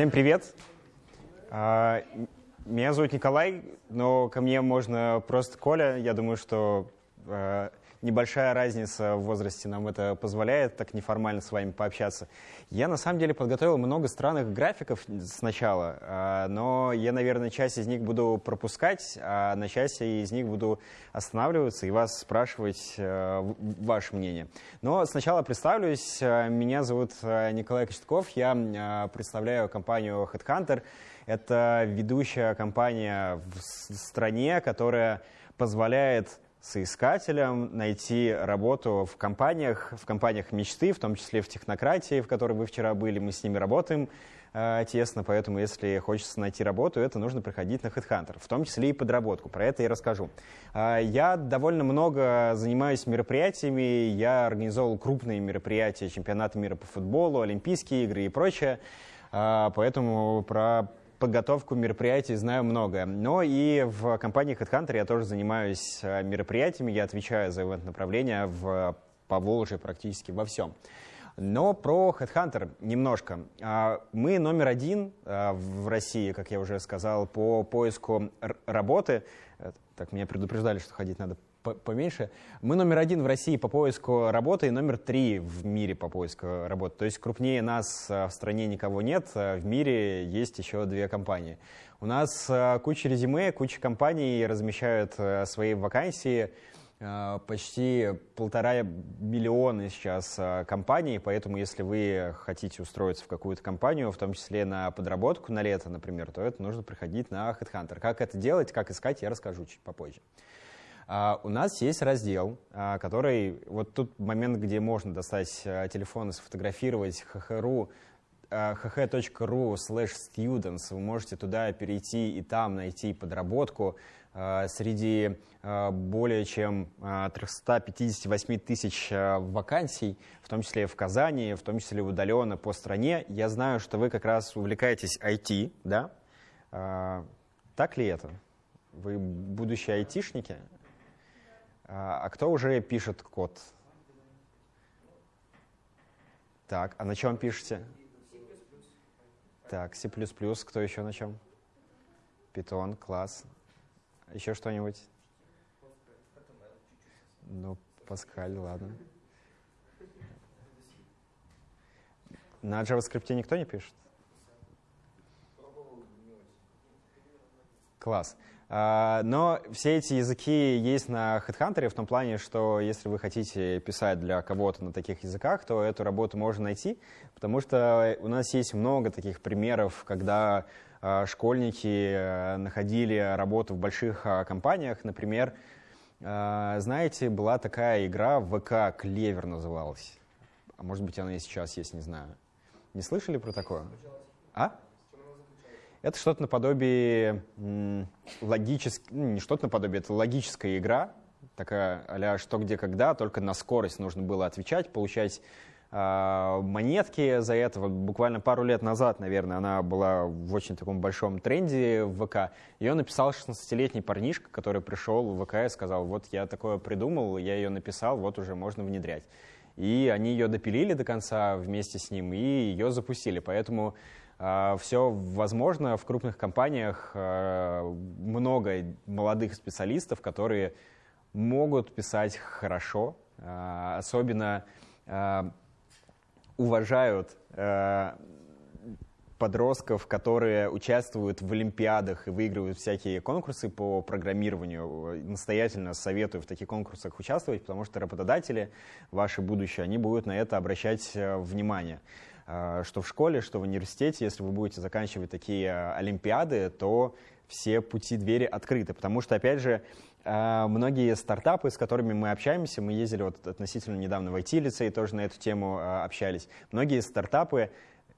Всем привет! А, меня зовут Николай, но ко мне можно просто Коля. Я думаю, что а, небольшая разница в возрасте нам это позволяет так неформально с вами пообщаться. Я на самом деле подготовил много странных графиков сначала, а, но я, наверное, часть из них буду пропускать, а на часть из них буду останавливаться и вас спрашивать а, ваше мнение. Но сначала представлюсь. Меня зовут Николай Кочетков, я представляю компанию Headhunter. Это ведущая компания в стране, которая позволяет соискателям, найти работу в компаниях, в компаниях мечты, в том числе в технократии, в которой вы вчера были. Мы с ними работаем э, тесно, поэтому если хочется найти работу, это нужно приходить на HeadHunter, в том числе и подработку. Про это я расскажу. Э, я довольно много занимаюсь мероприятиями, я организовал крупные мероприятия, чемпионаты мира по футболу, Олимпийские игры и прочее. Э, поэтому про подготовку мероприятий знаю много. Но и в компании HeadHunter я тоже занимаюсь э, мероприятиями, я отвечаю за ивент-направление в Поволжье практически во всем. Но про HeadHunter немножко. А, мы номер один э, в России, как я уже сказал, по поиску работы. Э, так, меня предупреждали, что ходить надо поменьше. Мы номер один в России по поиску работы и номер три в мире по поиску работы. То есть крупнее нас э, в стране никого нет, э, в мире есть еще две компании. У нас э, куча резюме, куча компаний размещают свои вакансии, почти полтора миллиона сейчас компаний, поэтому если вы хотите устроиться в какую-то компанию, в том числе на подработку на лето, например, то это нужно приходить на HeadHunter. Как это делать, как искать, я расскажу чуть попозже. Uh, у нас есть раздел, uh, который, вот тут момент, где можно достать uh, телефон и сфотографировать hh.ru, hh.ru slash students, вы можете туда перейти и там найти подработку среди более чем 358 тысяч вакансий, в том числе в Казани, в том числе удаленно по стране. Я знаю, что вы как раз увлекаетесь IT, да? Так ли это? Вы будущие айтишники? А, а кто уже пишет код? Так, а на чем пишете? Так, C++, кто еще на чем? Python, класс. Еще что-нибудь? Ну, Паскаль, ладно. На JavaScript никто не пишет? Класс. А, но все эти языки есть на HeadHunter в том плане, что если вы хотите писать для кого-то на таких языках, то эту работу можно найти, потому что у нас есть много таких примеров, когда а, школьники э, находили работу в больших а, компаниях. Например, знаете, была такая игра ВК «Клевер» называлась. А может быть, она и сейчас есть, не знаю. Не слышали про такое? А? Это что-то наподобие логической, ну, не что-то наподобие, это логическая игра, такая а что, где, когда, только на скорость нужно было отвечать, получать э, монетки за это. Вот буквально пару лет назад, наверное, она была в очень таком большом тренде в ВК. Ее написал 16-летний парнишка, который пришел в ВК и сказал, вот я такое придумал, я ее написал, вот уже можно внедрять. И они ее допилили до конца вместе с ним и ее запустили. Поэтому все возможно. В крупных компаниях а, много молодых специалистов, которые могут писать хорошо, а, особенно уважают подростков, которые участвуют в олимпиадах и выигрывают всякие конкурсы по программированию. Настоятельно советую в таких конкурсах участвовать, потому что работодатели, ваше будущее, они будут на это обращать э, внимание. А, что в школе, что в университете, если вы будете заканчивать такие а, олимпиады, то все пути двери открыты. Потому что, опять же, а, многие стартапы, с которыми мы общаемся, мы ездили вот относительно недавно в IT-лицей, тоже на эту тему общались, многие стартапы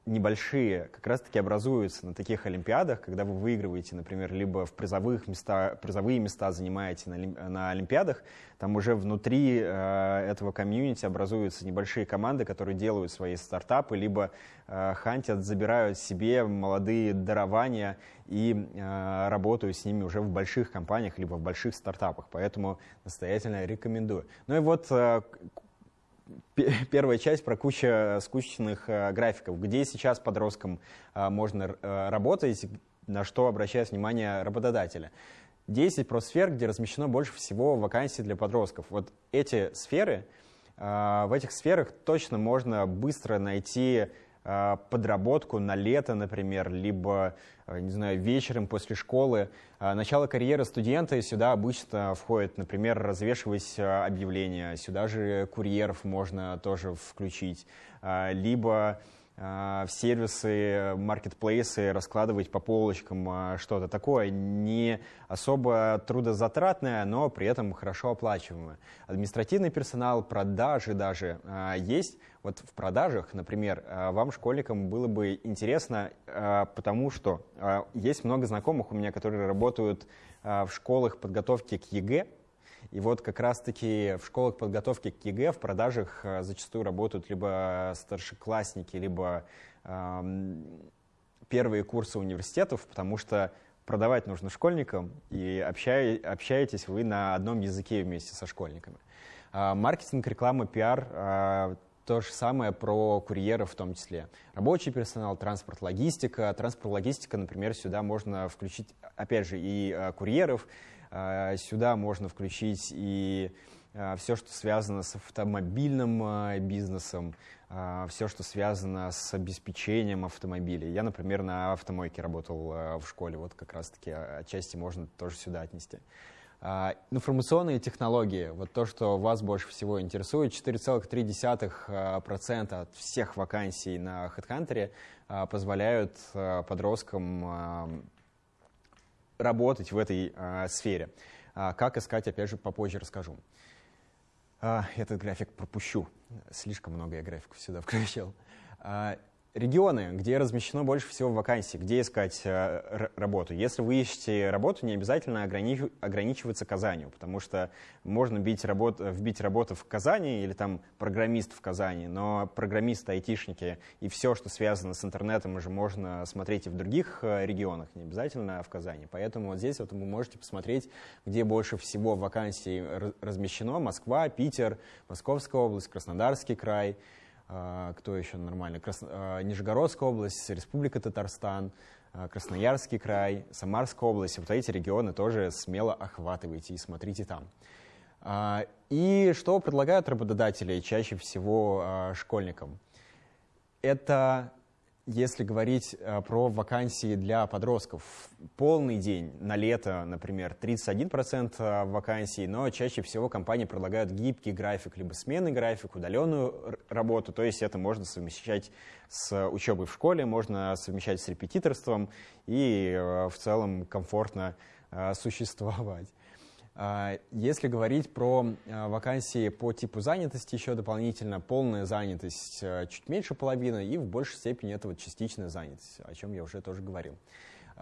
небольшие как раз-таки образуются на таких олимпиадах, когда вы выигрываете, например, либо в призовых места, призовые места занимаете на, на олимпиадах, там уже внутри э, этого комьюнити образуются небольшие команды, которые делают свои стартапы, либо э, хантят, забирают себе молодые дарования и э, работают с ними уже в больших компаниях, либо в больших стартапах. Поэтому настоятельно рекомендую. Ну и вот э, первая часть про кучу скучных графиков, где сейчас подросткам можно работать, на что обращает внимание работодателя. 10 про сфер, где размещено больше всего вакансий для подростков. Вот эти сферы, в этих сферах точно можно быстро найти Э, подработку на лето, например, либо, э, не знаю, вечером после школы. Э, начало карьеры студента, сюда обычно входит, например, развешивать объявления, сюда же курьеров можно тоже включить, либо в сервисы, маркетплейсы раскладывать по полочкам что-то такое не особо трудозатратное, но при этом хорошо оплачиваемое. Административный персонал, продажи даже есть, вот в продажах, например, э, вам, школьникам, было бы интересно, э, потому что э, есть много знакомых у меня, которые работают в школах подготовки к ЕГЭ, и вот как раз-таки в школах подготовки к ЕГЭ в продажах зачастую работают либо старшеклассники, либо эм, первые курсы университетов, потому что продавать нужно школьникам, и общаетесь вы на одном языке вместе со школьниками. Маркетинг, реклама, пиар то же самое про курьеров в том числе. Рабочий персонал, транспорт, логистика. Транспорт, логистика, например, сюда можно включить, опять же, и э, курьеров, э, сюда можно включить и э, все, что связано с автомобильным э, бизнесом, все, что связано с обеспечением автомобилей. Я, например, на автомойке работал в школе, вот как раз-таки отчасти можно тоже сюда отнести. А, информационные технологии, вот то, что вас больше всего интересует, 4,3% от всех вакансий на HeadHunter а, позволяют а, подросткам работать в этой сфере. Как искать, опять же, попозже расскажу. Этот график пропущу. Слишком много я графиков сюда включил. Регионы, где размещено больше всего вакансий, где искать э, работу. Если вы ищете работу, не обязательно огранич, ограничиваться Казанью, потому что можно бить работ, вбить работу в Казани или там программист в Казани, но программисты, айтишники и все, что связано с интернетом, уже можно смотреть и в других э, регионах, не обязательно в Казани. Поэтому вот здесь вот вы можете посмотреть, где больше всего вакансий размещено. Москва, Питер, Московская область, Краснодарский край – кто еще нормально? Крас... А, Нижегородская область, Республика Татарстан, а, Красноярский край, Самарская область. Вот эти регионы тоже смело охватывайте и смотрите там. И что предлагают работодатели чаще всего школьникам? Это если говорить э, про вакансии для подростков, полный день на лето, например, 31% э, вакансий, но чаще всего компании предлагают гибкий график, либо сменный график, удаленную работу, то есть это можно совмещать с учебой в школе, можно совмещать с репетиторством и э, в целом комфортно существовать. А, если говорить про а, вакансии по типу занятости, еще дополнительно полная занятость э, чуть меньше половины и в большей степени это вот частичная занятость, о чем я уже тоже говорил.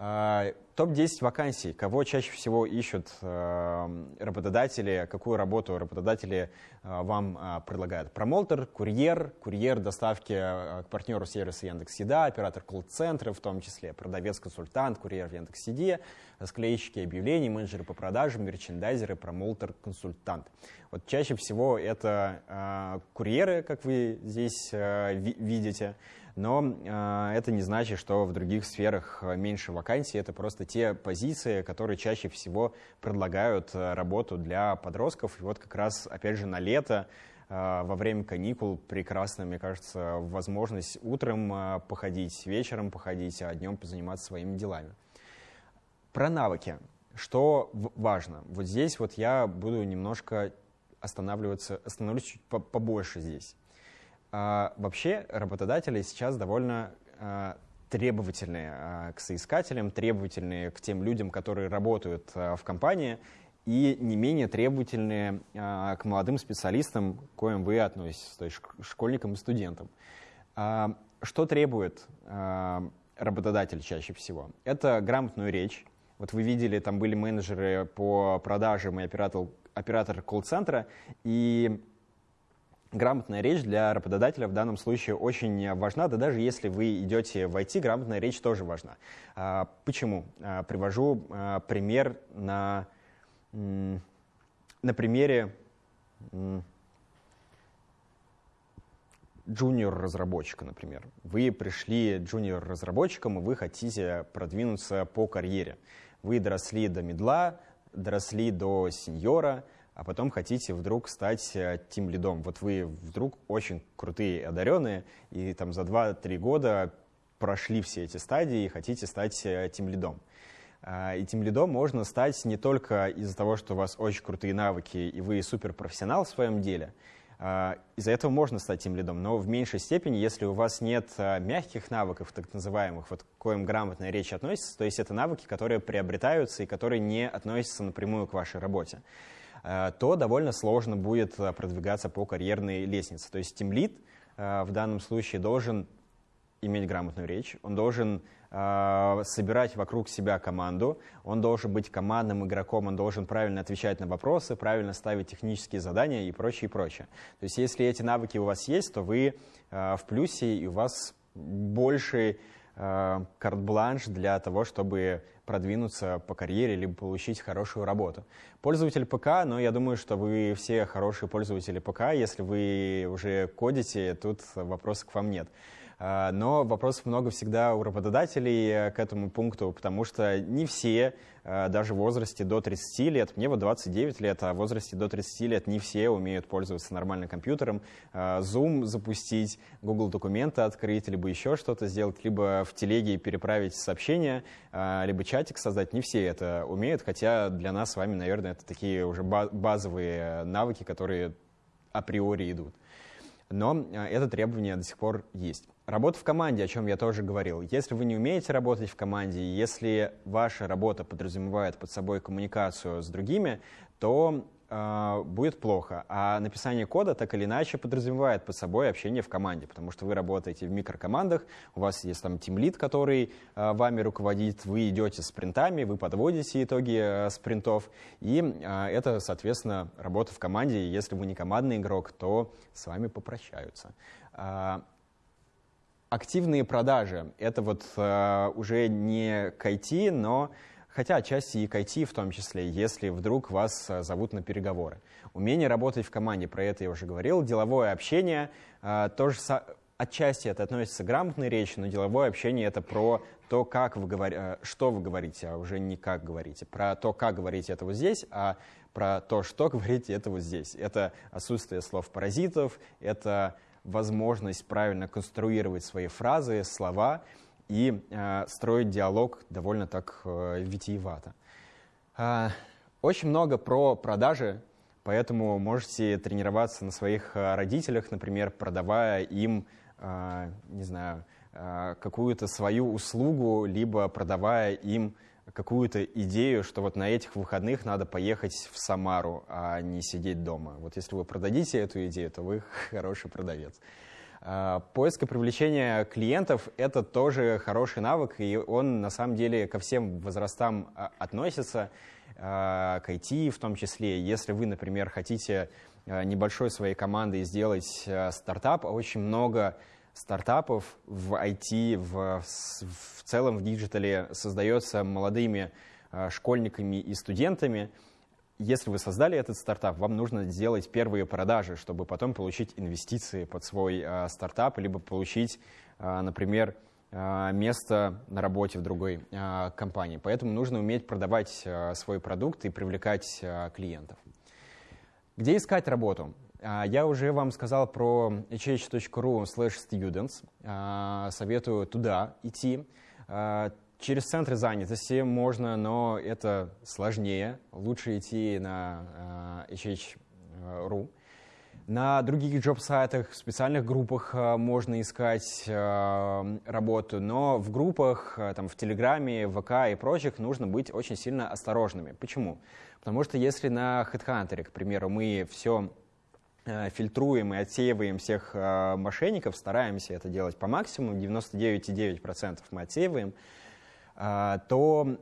А, Топ-10 вакансий. Кого чаще всего ищут э, работодатели, какую работу работодатели э, вам э, предлагают? Промоутер, курьер, курьер доставки э, к партнеру сервиса Яндекс.Еда, оператор колл-центра, в том числе продавец-консультант, курьер в Яндекс.Еде, склеищики объявлений, менеджеры по продажам, мерчендайзеры, промоутер, консультант. Вот чаще всего это курьеры, как вы здесь ви видите, но э, это не значит, что в других сферах э, меньше вакансий, это просто те позиции, которые чаще всего предлагают э, работу для подростков. И вот как раз, опять же, на лето во время каникул прекрасно, мне кажется, возможность утром походить, вечером походить, а днем позаниматься своими делами. Про навыки. Что важно? Вот здесь вот я буду немножко останавливаться, остановлюсь чуть побольше здесь. А, вообще работодатели сейчас довольно а, требовательные а, к соискателям, требовательные к тем людям, которые работают в компании, и не менее требовательные к молодым специалистам, к коим вы относитесь, то есть школьникам и студентам. Что требует работодатель чаще всего? Это грамотную речь. Вот вы видели, там были менеджеры по продажам и оператор, оператор колл-центра, и грамотная речь для работодателя в данном случае очень важна, да даже если вы идете в IT, грамотная речь тоже важна. А, почему? А, привожу а, пример на, на примере джуниор-разработчика, например. Вы пришли джуниор-разработчиком, и вы хотите продвинуться по карьере. Вы доросли до медла, доросли до сеньора, а потом хотите вдруг стать тим э, лидом. Вот вы вдруг очень крутые, одаренные, и там за 2-3 года прошли все эти стадии и хотите стать тим лидом. А, и тем лидом можно стать не только из-за того, что у вас очень крутые навыки и вы суперпрофессионал в своем деле. А, из-за этого можно стать тем лидом, но в меньшей степени, если у вас нет а, мягких навыков, так называемых, вот к коим грамотная речь относится, то есть это навыки, которые приобретаются и которые не относятся напрямую к вашей работе, то довольно сложно будет продвигаться по карьерной лестнице. То есть тем лид в данном случае должен иметь грамотную речь, он должен э, собирать вокруг себя команду, он должен быть командным игроком, он должен правильно отвечать на вопросы, правильно ставить технические задания и прочее, и прочее. То есть если эти навыки у вас есть, то вы э, в плюсе, и у вас больше э, карт-бланш для того, чтобы продвинуться по карьере, либо получить хорошую работу. Пользователь ПК, но я думаю, что вы все хорошие пользователи ПК. Если вы уже кодите, тут вопросов к вам нет. А, но вопросов много всегда у работодателей э, к этому пункту, потому что не все, э, даже в возрасте до 30 лет, мне вот 29 лет, а в возрасте до 30 лет не все умеют пользоваться нормальным компьютером, а, Zoom запустить, Google документы открыть, либо еще что-то сделать, либо в телеге переправить сообщение, а, либо чатик создать. Не все это умеют, хотя для нас с вами, наверное, это такие уже базовые навыки, которые априори идут но это требование до сих пор есть. Работа в команде, о чем я тоже говорил. Если вы не умеете работать в команде, если ваша работа подразумевает под собой коммуникацию с другими, то э, будет плохо. А написание кода так или иначе подразумевает под собой общение в команде, потому что вы работаете в микрокомандах, у вас есть там тимлит, который э, вами руководит, вы идете спринтами, вы подводите итоги э, спринтов, и э, это, соответственно, работа в команде. Если вы не командный игрок, то с вами попрощаются. Активные продажи — это вот э, уже не к IT, но хотя отчасти и к IT в том числе, если вдруг вас э, зовут на переговоры. Умение работать в команде, про это я уже говорил. Деловое общение, э, тоже отчасти это относится к грамотной речи, но деловое общение — это про то, как вы говор... Э, что вы говорите, а уже не как говорите. Про то, как говорите это вот здесь, а про то, что говорите это вот здесь. Это отсутствие слов-паразитов, это возможность правильно конструировать свои фразы, слова и э, строить диалог довольно так э, витиевато. Э, очень много про продажи, поэтому можете тренироваться на своих э, родителях, например, продавая им, э, не знаю, э, какую-то свою услугу, либо продавая им какую-то идею, что вот на этих выходных надо поехать в Самару, а не сидеть дома. Вот если вы продадите эту идею, то вы хороший продавец. А, поиск и привлечение клиентов — это тоже хороший навык, и он на самом деле ко всем возрастам а, относится, а, к IT в том числе. Если вы, например, хотите небольшой своей командой сделать стартап, очень много стартапов в IT, в, в целом в digital е создается молодыми э, школьниками и студентами. Если вы создали этот стартап, вам нужно сделать первые продажи, чтобы потом получить инвестиции под свой э, стартап, либо получить, э, например, место на работе в другой компании. Поэтому нужно уметь продавать свой продукт и привлекать клиентов. Где искать работу? А, я уже вам сказал про hh.ru students. А, советую туда идти. А, через центры занятости можно, но это сложнее. Лучше идти на hh.ru. На других джоб-сайтах, в специальных группах можно искать работу, но в группах, там, в Телеграме, ВК и прочих нужно быть очень сильно осторожными. Почему? Потому что если на HeadHunter, к примеру, мы все фильтруем и отсеиваем всех э, мошенников, стараемся это делать по максимуму, 99,9% мы отсеиваем, э, то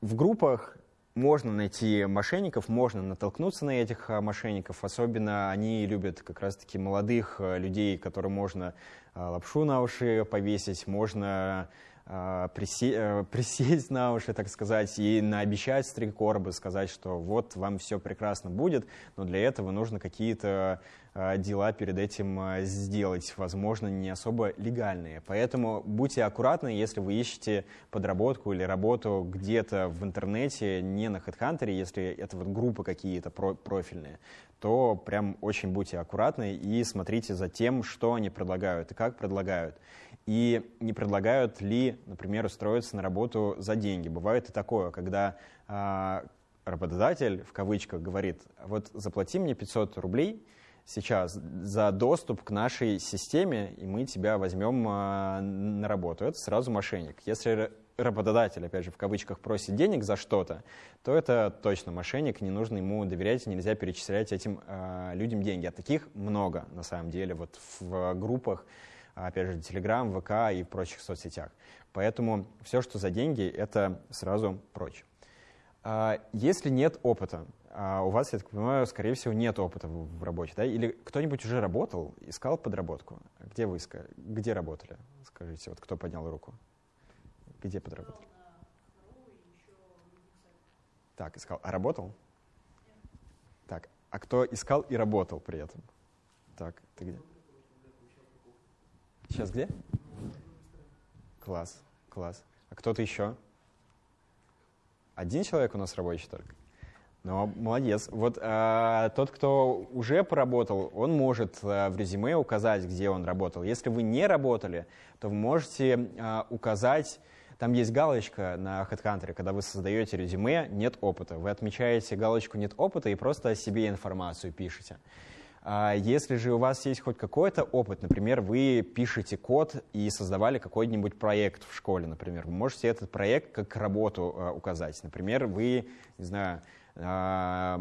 в группах можно найти мошенников, можно натолкнуться на этих мошенников. Особенно они любят как раз-таки молодых людей, которым можно лапшу на уши повесить, можно э, присесть на уши, так сказать, и наобещать стрикорбы, сказать, что вот вам все прекрасно будет, но для этого нужно какие-то дела перед этим сделать, возможно, не особо легальные. Поэтому будьте аккуратны, если вы ищете подработку или работу где-то в интернете, не на HeadHunter, если это вот группы какие-то профильные, то прям очень будьте аккуратны и смотрите за тем, что они предлагают и как предлагают. И не предлагают ли, например, устроиться на работу за деньги. Бывает и такое, когда э, работодатель, в кавычках, говорит, вот заплати мне 500 рублей сейчас за доступ к нашей системе, и мы тебя возьмем э, на работу. Это сразу мошенник. Если работодатель, опять же, в кавычках, просит денег за что-то, то это точно мошенник, не нужно ему доверять, нельзя перечислять этим э, людям деньги. А таких много, на самом деле, вот в группах, опять же, Telegram, ВК и в прочих соцсетях. Поэтому все, что за деньги, это сразу прочь. А, если нет опыта, а у вас, я так понимаю, скорее всего, нет опыта в работе, да? Или кто-нибудь уже работал, искал подработку? Где вы искали? Где работали? Скажите, вот кто поднял руку? Где подработали? Так, искал. А работал? Так, а кто искал и работал при этом? Так, ты где? Сейчас где? Класс, класс. А кто-то еще? Один человек у нас рабочий только? Ну, молодец. Вот а, тот, кто уже поработал, он может а, в резюме указать, где он работал. Если вы не работали, то вы можете а, указать там есть галочка на HeadHunter, когда вы создаете резюме «нет опыта». Вы отмечаете галочку «нет опыта» и просто о себе информацию пишете. А если же у вас есть хоть какой-то опыт, например, вы пишете код и создавали какой-нибудь проект в школе, например, вы можете этот проект как работу а, указать. Например, вы, не знаю, а,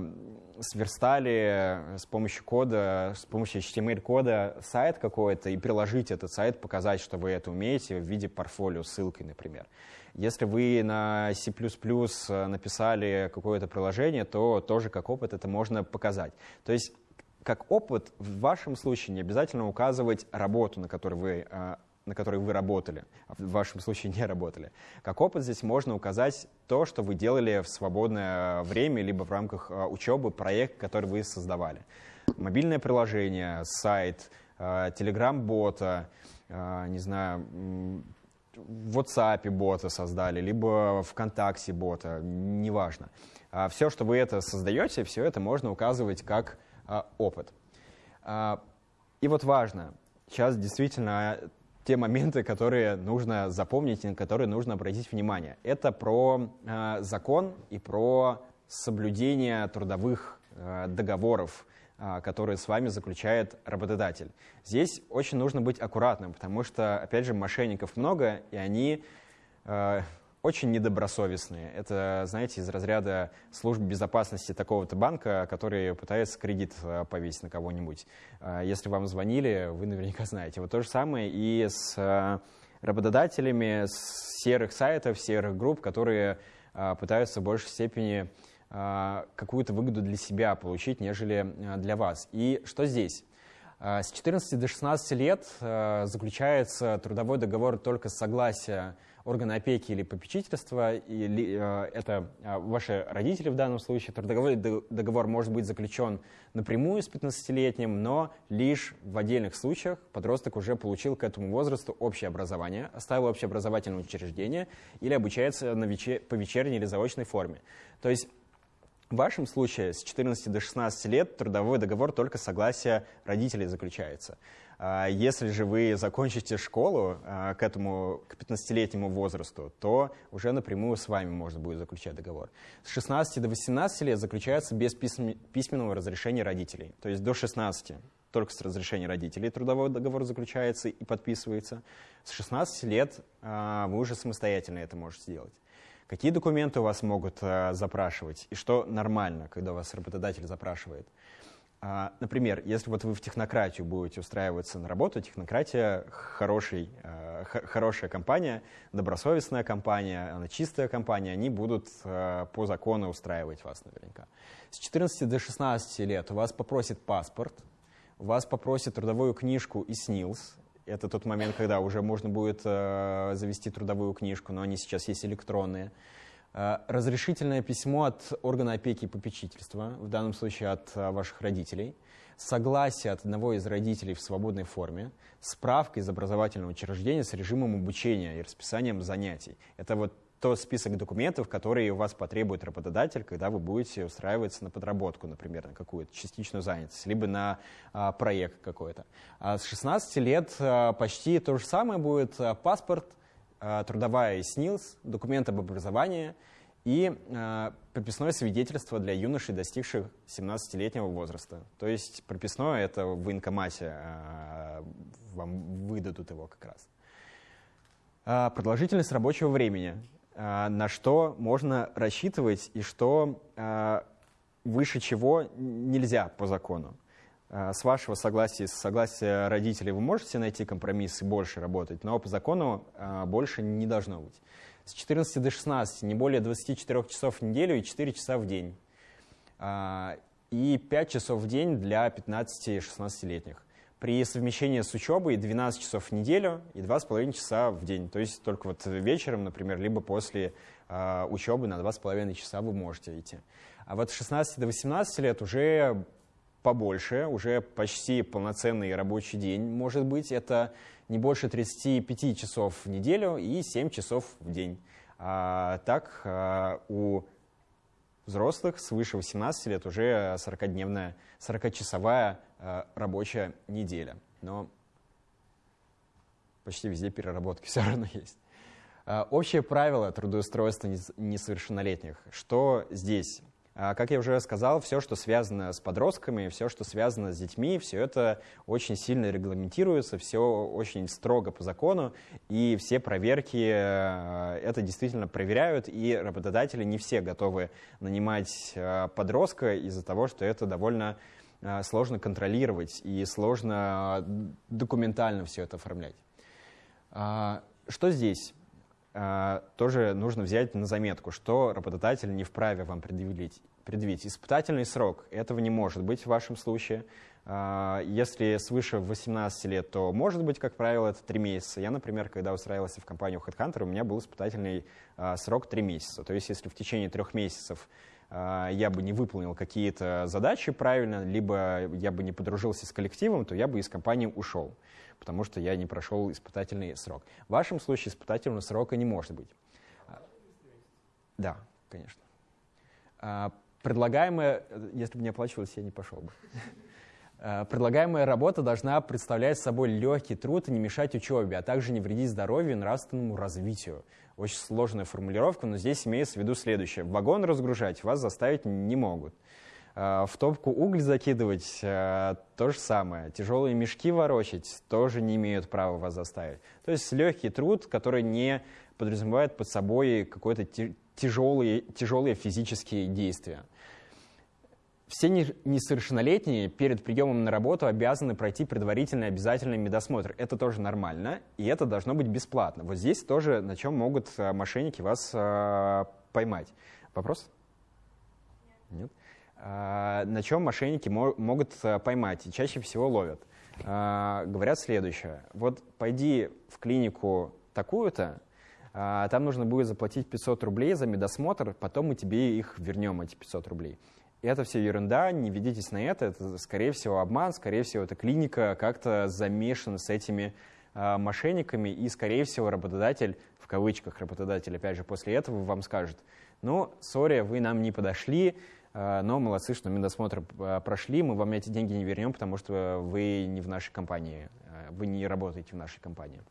сверстали с помощью кода, с помощью HTML-кода сайт какой-то и приложить этот сайт, показать, что вы это умеете в виде портфолио ссылкой, например. Если вы на C++ написали какое-то приложение, то тоже как опыт это можно показать. То есть как опыт в вашем случае не обязательно указывать работу, на которой вы а, на которой вы работали, а в вашем случае не работали. Как опыт здесь можно указать то, что вы делали в свободное время, либо в рамках а, учебы, проект, который вы создавали. Мобильное приложение, сайт, а, не знаю, в WhatsApp бота создали, либо ВКонтакте бота, неважно. Все, что вы это создаете, все это можно указывать как опыт. И вот важно, сейчас действительно те моменты, которые нужно запомнить на которые нужно обратить внимание. Это про закон и про соблюдение трудовых договоров, которые с вами заключает работодатель. Здесь очень нужно быть аккуратным, потому что, опять же, мошенников много, и они очень недобросовестные. Это, знаете, из разряда службы безопасности такого-то банка, который пытается кредит э, повесить на кого-нибудь. Э, если вам звонили, вы наверняка знаете. Вот то же самое и с э, работодателями с серых сайтов, серых групп, которые пытаются в большей степени какую-то выгоду для себя получить, нежели для вас. И что здесь? С 14 до 16 лет заключается трудовой договор только с согласия органы опеки или попечительства, или э, это э, ваши родители в данном случае, трудовой договор может быть заключен напрямую с 15-летним, но лишь в отдельных случаях подросток уже получил к этому возрасту общее образование, оставил общеобразовательное учреждение или обучается на вечер... по вечерней или заочной форме. То есть в вашем случае с 14 до 16 лет трудовой договор только согласие родителей заключается. А если же вы закончите школу а, к этому, к 15-летнему возрасту, то уже напрямую с вами можно будет заключать договор. С 16 до 18 лет заключается без письменного разрешения родителей. То есть до 16 только с разрешения родителей трудовой договор заключается и подписывается. С 16 лет а, вы уже самостоятельно это можете сделать. Какие документы у вас могут запрашивать и что нормально, когда вас работодатель запрашивает? А, например, если вот вы в технократию будете устраиваться на работу, технократия хороший, э, хорошая компания, добросовестная компания, она чистая компания, они будут э, по закону устраивать вас наверняка. С 14 до 16 лет у вас попросит паспорт, у вас попросит трудовую книжку и СНИЛС, Это тот момент, когда уже можно будет завести трудовую книжку, но они сейчас есть электронные. Э, разрешительное письмо от органа опеки и попечительства, в данном случае от э, ваших родителей. Согласие от одного из родителей в свободной форме. Справка из образовательного учреждения с режимом обучения и расписанием занятий. Это вот тот список документов, которые у вас потребует работодатель, когда вы будете устраиваться на подработку, например, на какую-то частичную занятость, либо на а, проект какой-то. А с 16 лет а, почти то же самое будет а, паспорт, а, трудовая СНИЛС, документ об образовании и а, прописное свидетельство для юношей, достигших 17-летнего возраста. То есть прописное — это в военкомате а, вам выдадут его как раз. Продолжительность рабочего времени. На что можно рассчитывать и что выше чего нельзя по закону. А, с вашего согласия, с согласия родителей вы можете найти компромисс и больше работать, но по закону больше не должно быть. С 14 до 16 не более 24 часов в неделю и 4 часа в день. И 5 часов в день для 15-16-летних при совмещении с учебой 12 часов в неделю и 2,5 часа в день. То есть только вот вечером, например, либо после учебы на 2,5 часа вы можете идти. А вот с 16 до 18 лет уже побольше, уже почти полноценный рабочий день может быть. Это не больше 35 часов в неделю и 7 часов в день. А, так а, у взрослых свыше 18 лет уже 40-дневная, 40-часовая э, рабочая неделя. Но почти везде переработки все равно есть. Э, общее правило трудоустройства несовершеннолетних. Что здесь? А, как я уже сказал, все, что связано с подростками, все, что связано с детьми, все это очень сильно регламентируется, все очень строго по закону, и все проверки э, это действительно проверяют, и работодатели не все готовы нанимать э, подростка из-за того, что это довольно э, сложно контролировать и сложно документально все это оформлять. А, что здесь? А, тоже нужно взять на заметку, что работодатель не вправе вам предъявить. предъявить. Испытательный срок этого не может быть в вашем случае. А, если свыше 18 лет, то может быть, как правило, это 3 месяца. Я, например, когда устраивался в компанию HeadHunter, у меня был испытательный а, срок 3 месяца. То есть если в течение трех месяцев я бы не выполнил какие-то задачи правильно, либо я бы не подружился с коллективом, то я бы из компании ушел потому что я не прошел испытательный срок. В вашем случае испытательного срока не может быть. Да, конечно. А, предлагаемая, если бы не оплачивалось, я не пошел бы. А, предлагаемая работа должна представлять собой легкий труд и не мешать учебе, а также не вредить здоровью и нравственному развитию. Очень сложная формулировка, но здесь имеется в виду следующее. Вагон разгружать вас заставить не могут. Э, в топку уголь закидывать э, то же самое. Тяжелые мешки ворочать тоже не имеют права вас заставить. То есть легкий труд, который не подразумевает под собой какое-то тяжелые, тяжелые физические действия. Все несовершеннолетние перед приемом на работу обязаны пройти предварительный обязательный медосмотр. Это тоже нормально, и это должно быть бесплатно. Вот здесь тоже на чем могут э, мошенники вас поймать. Вопрос? Нет. Нет? А, на чем мошенники могут э, поймать и чаще всего ловят. А, говорят следующее. Вот пойди в клинику такую-то, а, там нужно будет заплатить 500 рублей за медосмотр, потом мы тебе их вернем, эти 500 рублей. Это все ерунда, не ведитесь на это, это, скорее всего, обман, скорее всего, эта клиника как-то замешана с этими мошенниками, и, скорее всего, работодатель, в кавычках работодатель, опять же, после этого вам скажет, ну, сори, вы нам не подошли, а, но молодцы, что медосмотр а, прошли, мы вам эти деньги не вернем, потому что вы не в нашей компании, вы не работаете в нашей компании.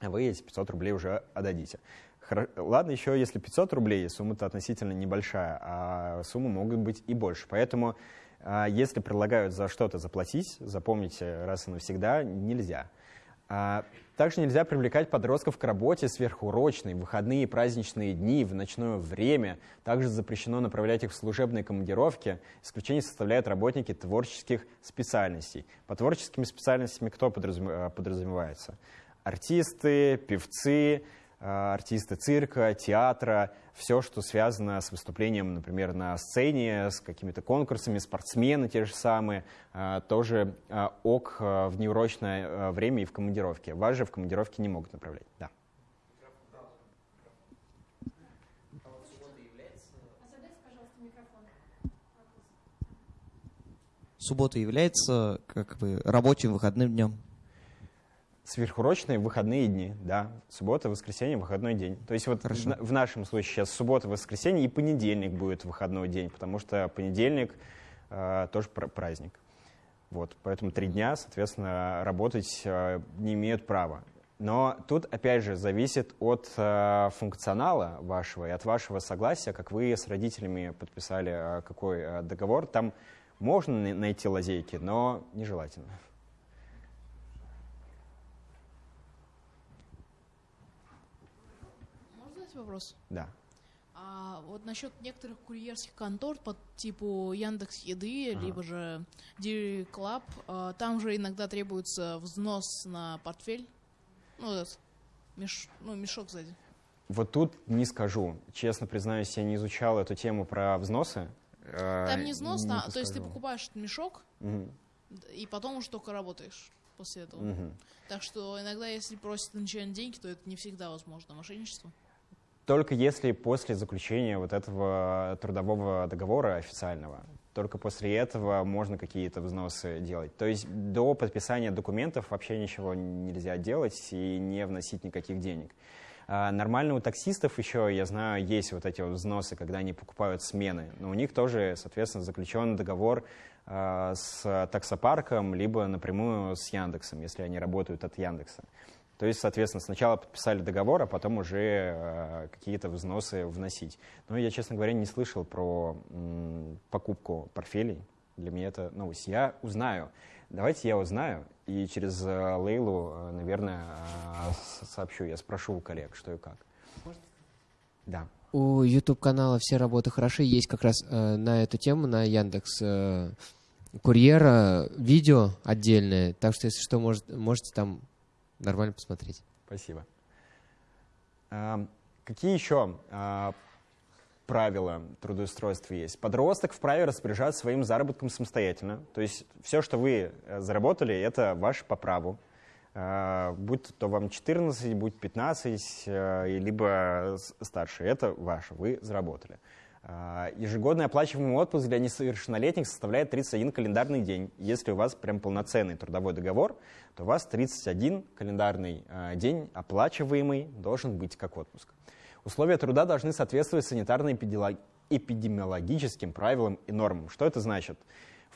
Вы эти 500 рублей уже отдадите. Ладно, еще если 500 рублей, сумма-то относительно небольшая, а суммы могут быть и больше. Поэтому, если предлагают за что-то заплатить, запомните раз и навсегда, нельзя. А, также нельзя привлекать подростков к работе сверхурочной, выходные и праздничные дни, в ночное время. Также запрещено направлять их в служебные командировки. Исключение составляют работники творческих специальностей. По творческими специальностями кто подразумевается? Артисты, певцы, артисты цирка, театра, все, что связано с выступлением, например, на сцене, с какими-то конкурсами, спортсмены те же самые, тоже ок в неурочное время и в командировке. Вас же в командировке не могут направлять. Да. суббота является как бы рабочим выходным днем? Сверхурочные выходные дни, да. Суббота, воскресенье, выходной день. То есть вот в, в нашем случае сейчас суббота, воскресенье и понедельник будет выходной день, потому что понедельник э, тоже праздник. Вот, поэтому три дня, соответственно, работать э, не имеют права. Но тут, опять же, зависит от э, функционала вашего и от вашего согласия, как вы с родителями подписали э, какой э, договор. Там можно найти лазейки, но нежелательно. Можно задать вопрос? Да. А вот насчет некоторых курьерских контор по типу Яндекс Еды, ага. либо же Dairy Club, а, там же иногда требуется взнос на портфель, ну, этот меш, ну, мешок сзади. Вот тут не скажу. Честно признаюсь, я не изучал эту тему про взносы. Э, Там не взнос, не а, то есть ты покупаешь мешок, угу. и потом уже только работаешь после этого. Угу. Так что иногда, если просят начальные деньги, то это не всегда возможно. Мошенничество? Только если после заключения вот этого трудового договора официального, только после этого можно какие-то взносы делать. То есть до подписания документов вообще ничего нельзя делать и не вносить никаких денег. А, нормально у таксистов еще, я знаю, есть вот эти вот взносы, когда они покупают смены, но у них тоже, соответственно, заключен договор а, с таксопарком, либо напрямую с Яндексом, если они работают от Яндекса. То есть, соответственно, сначала подписали договор, а потом уже э, какие-то взносы вносить. Но я, честно говоря, не слышал про покупку портфелей. Для меня это новость. Я узнаю. Давайте я узнаю и через э, Лейлу, э, наверное, сообщу. Я спрошу у коллег, что и как. Да. У YouTube-канала «Все работы хороши» есть как раз на эту тему, на Яндекс Курьера видео отдельное. Так что, если что, может, можете там нормально посмотреть. Спасибо. А, какие еще а, правила трудоустройства есть. Подросток вправе распоряжаться своим заработком самостоятельно. То есть все, что вы э, заработали, это ваше по праву. Э, будь то вам 14, будь 15, э, либо старше, это ваше, вы заработали. Ежегодный оплачиваемый отпуск для несовершеннолетних составляет 31 календарный день. Если у вас прям полноценный трудовой договор, то у вас 31 календарный день оплачиваемый должен быть как отпуск. Условия труда должны соответствовать санитарно-эпидемиологическим правилам и нормам. Что это значит?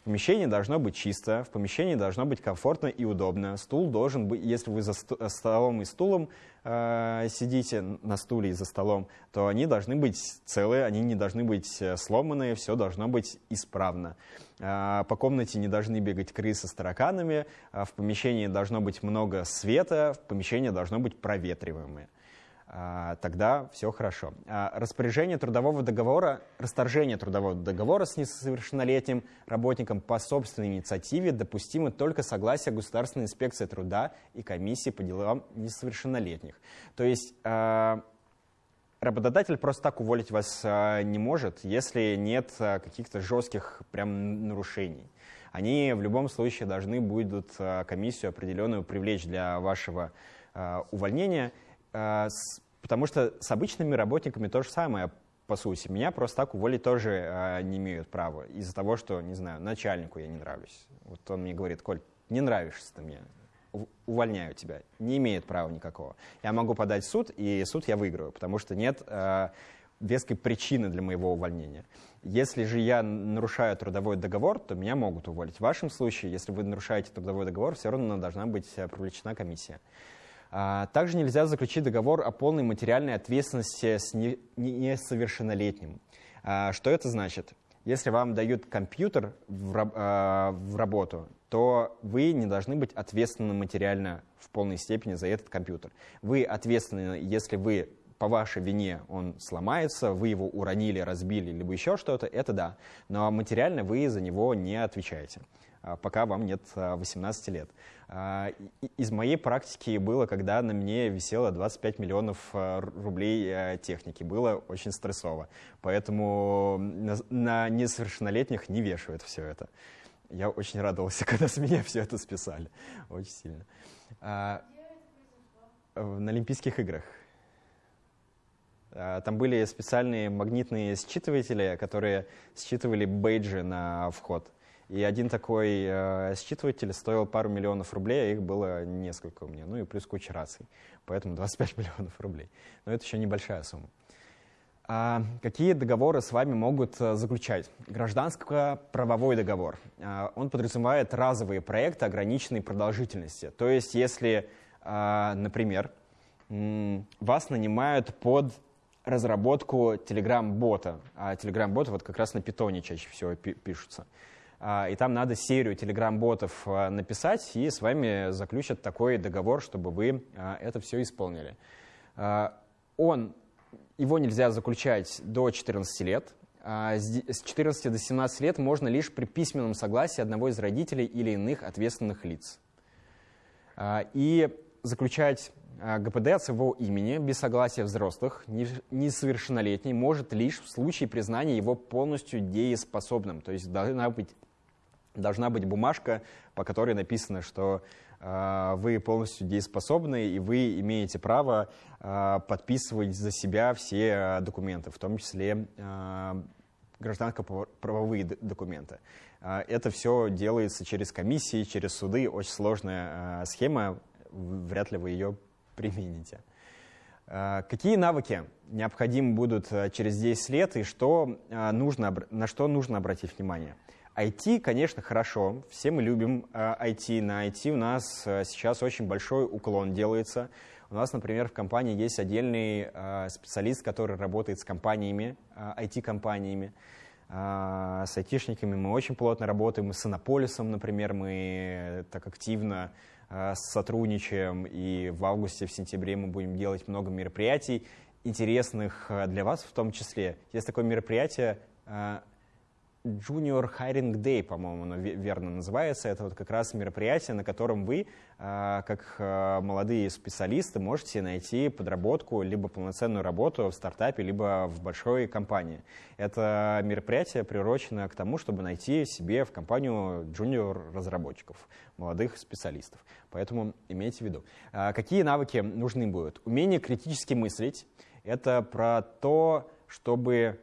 В помещении должно быть чисто, в помещении должно быть комфортно и удобно. Стул должен быть, если вы за столом и стулом э, сидите на стуле и за столом, то они должны быть целые, они не должны быть э, сломанные, все должно быть исправно. Э, по комнате не должны бегать крысы с тараканами, э, в помещении должно быть много света, в помещении должно быть проветриваемое. А, тогда все хорошо. А, распоряжение трудового договора, расторжение трудового договора с несовершеннолетним работником по собственной инициативе допустимо только согласие Государственной инспекции труда и комиссии по делам несовершеннолетних. То есть а, работодатель просто так уволить вас не может, если нет каких-то жестких прям нарушений. Они в любом случае должны будут комиссию определенную привлечь для вашего увольнения – потому что с обычными работниками то же самое, по сути. Меня просто так уволить тоже а, не имеют права. Из-за того, что, не знаю, начальнику я не нравлюсь. Вот он мне говорит, Коль, не нравишься ты мне, увольняю тебя. Не имеет права никакого. Я могу подать в суд, и суд я выиграю, потому что нет э, веской причины для моего увольнения. Если же я нарушаю трудовой договор, то меня могут уволить. В вашем случае, если вы нарушаете трудовой договор, все равно должна быть привлечена комиссия. А, также нельзя заключить договор о полной материальной ответственности с несовершеннолетним. А, что это значит? Если вам дают компьютер а, в работу, то вы не должны быть ответственны материально в полной степени за этот компьютер. Вы ответственны, если вы по вашей вине он сломается, вы его уронили, разбили, либо еще что-то, это да. Но материально вы за него не отвечаете. А, пока вам нет 18 лет. Из моей практики было, когда на мне висело 25 миллионов рублей техники. Было очень стрессово. Поэтому на несовершеннолетних не вешают все это. Я очень радовался, когда с меня все это списали. Очень сильно. А, на Олимпийских играх. А, там были специальные магнитные считыватели, которые считывали бейджи на вход. И один такой э, считыватель стоил пару миллионов рублей, а их было несколько у меня. Ну и плюс куча раций. Поэтому 25 миллионов рублей. Но это еще небольшая сумма. А какие договоры с вами могут э, заключать? Гражданско-правовой договор. А, он подразумевает разовые проекты ограниченной продолжительности. То есть, если, а, например, вас нанимают под разработку Telegram-бота, а Telegram-боты вот как раз на питоне чаще всего пишутся, и там надо серию Telegram-ботов написать, и с вами заключат такой договор, чтобы вы это все исполнили. Он его нельзя заключать до 14 лет. А с 14 до 17 лет можно лишь при письменном согласии одного из родителей или иных ответственных лиц. А, и заключать а, ГПД от своего имени без согласия взрослых несовершеннолетний может лишь в случае признания его полностью дееспособным. То есть должна быть, должна быть бумажка, по которой написано, что а, вы полностью дееспособны, и вы имеете право а, подписывать за себя все а, документы, в том числе гражданско-правовые документы. Это все делается через комиссии, через суды. Очень сложная схема, вряд ли вы ее примените. Какие навыки необходимы будут через 10 лет и что нужно, на что нужно обратить внимание? IT, конечно, хорошо. Все мы любим IT. Э, На IT у нас э, сейчас очень большой уклон делается. У нас, например, в компании есть отдельный э, специалист, который работает с компаниями, IT-компаниями. С айтишниками мы очень плотно работаем. С Иннополисом, например, мы так активно сотрудничаем. И в августе, в сентябре мы будем делать много мероприятий, интересных для вас в том числе. Есть такое мероприятие Junior Hiring Day, по-моему, оно верно называется. Это вот как раз мероприятие, на котором вы, а, как а, молодые специалисты, можете найти подработку, либо полноценную работу в стартапе, либо в большой компании. Это мероприятие приурочено к тому, чтобы найти себе в компанию junior-разработчиков, молодых специалистов. Поэтому имейте в виду. А, какие навыки нужны будут? Умение критически мыслить. Это про то, чтобы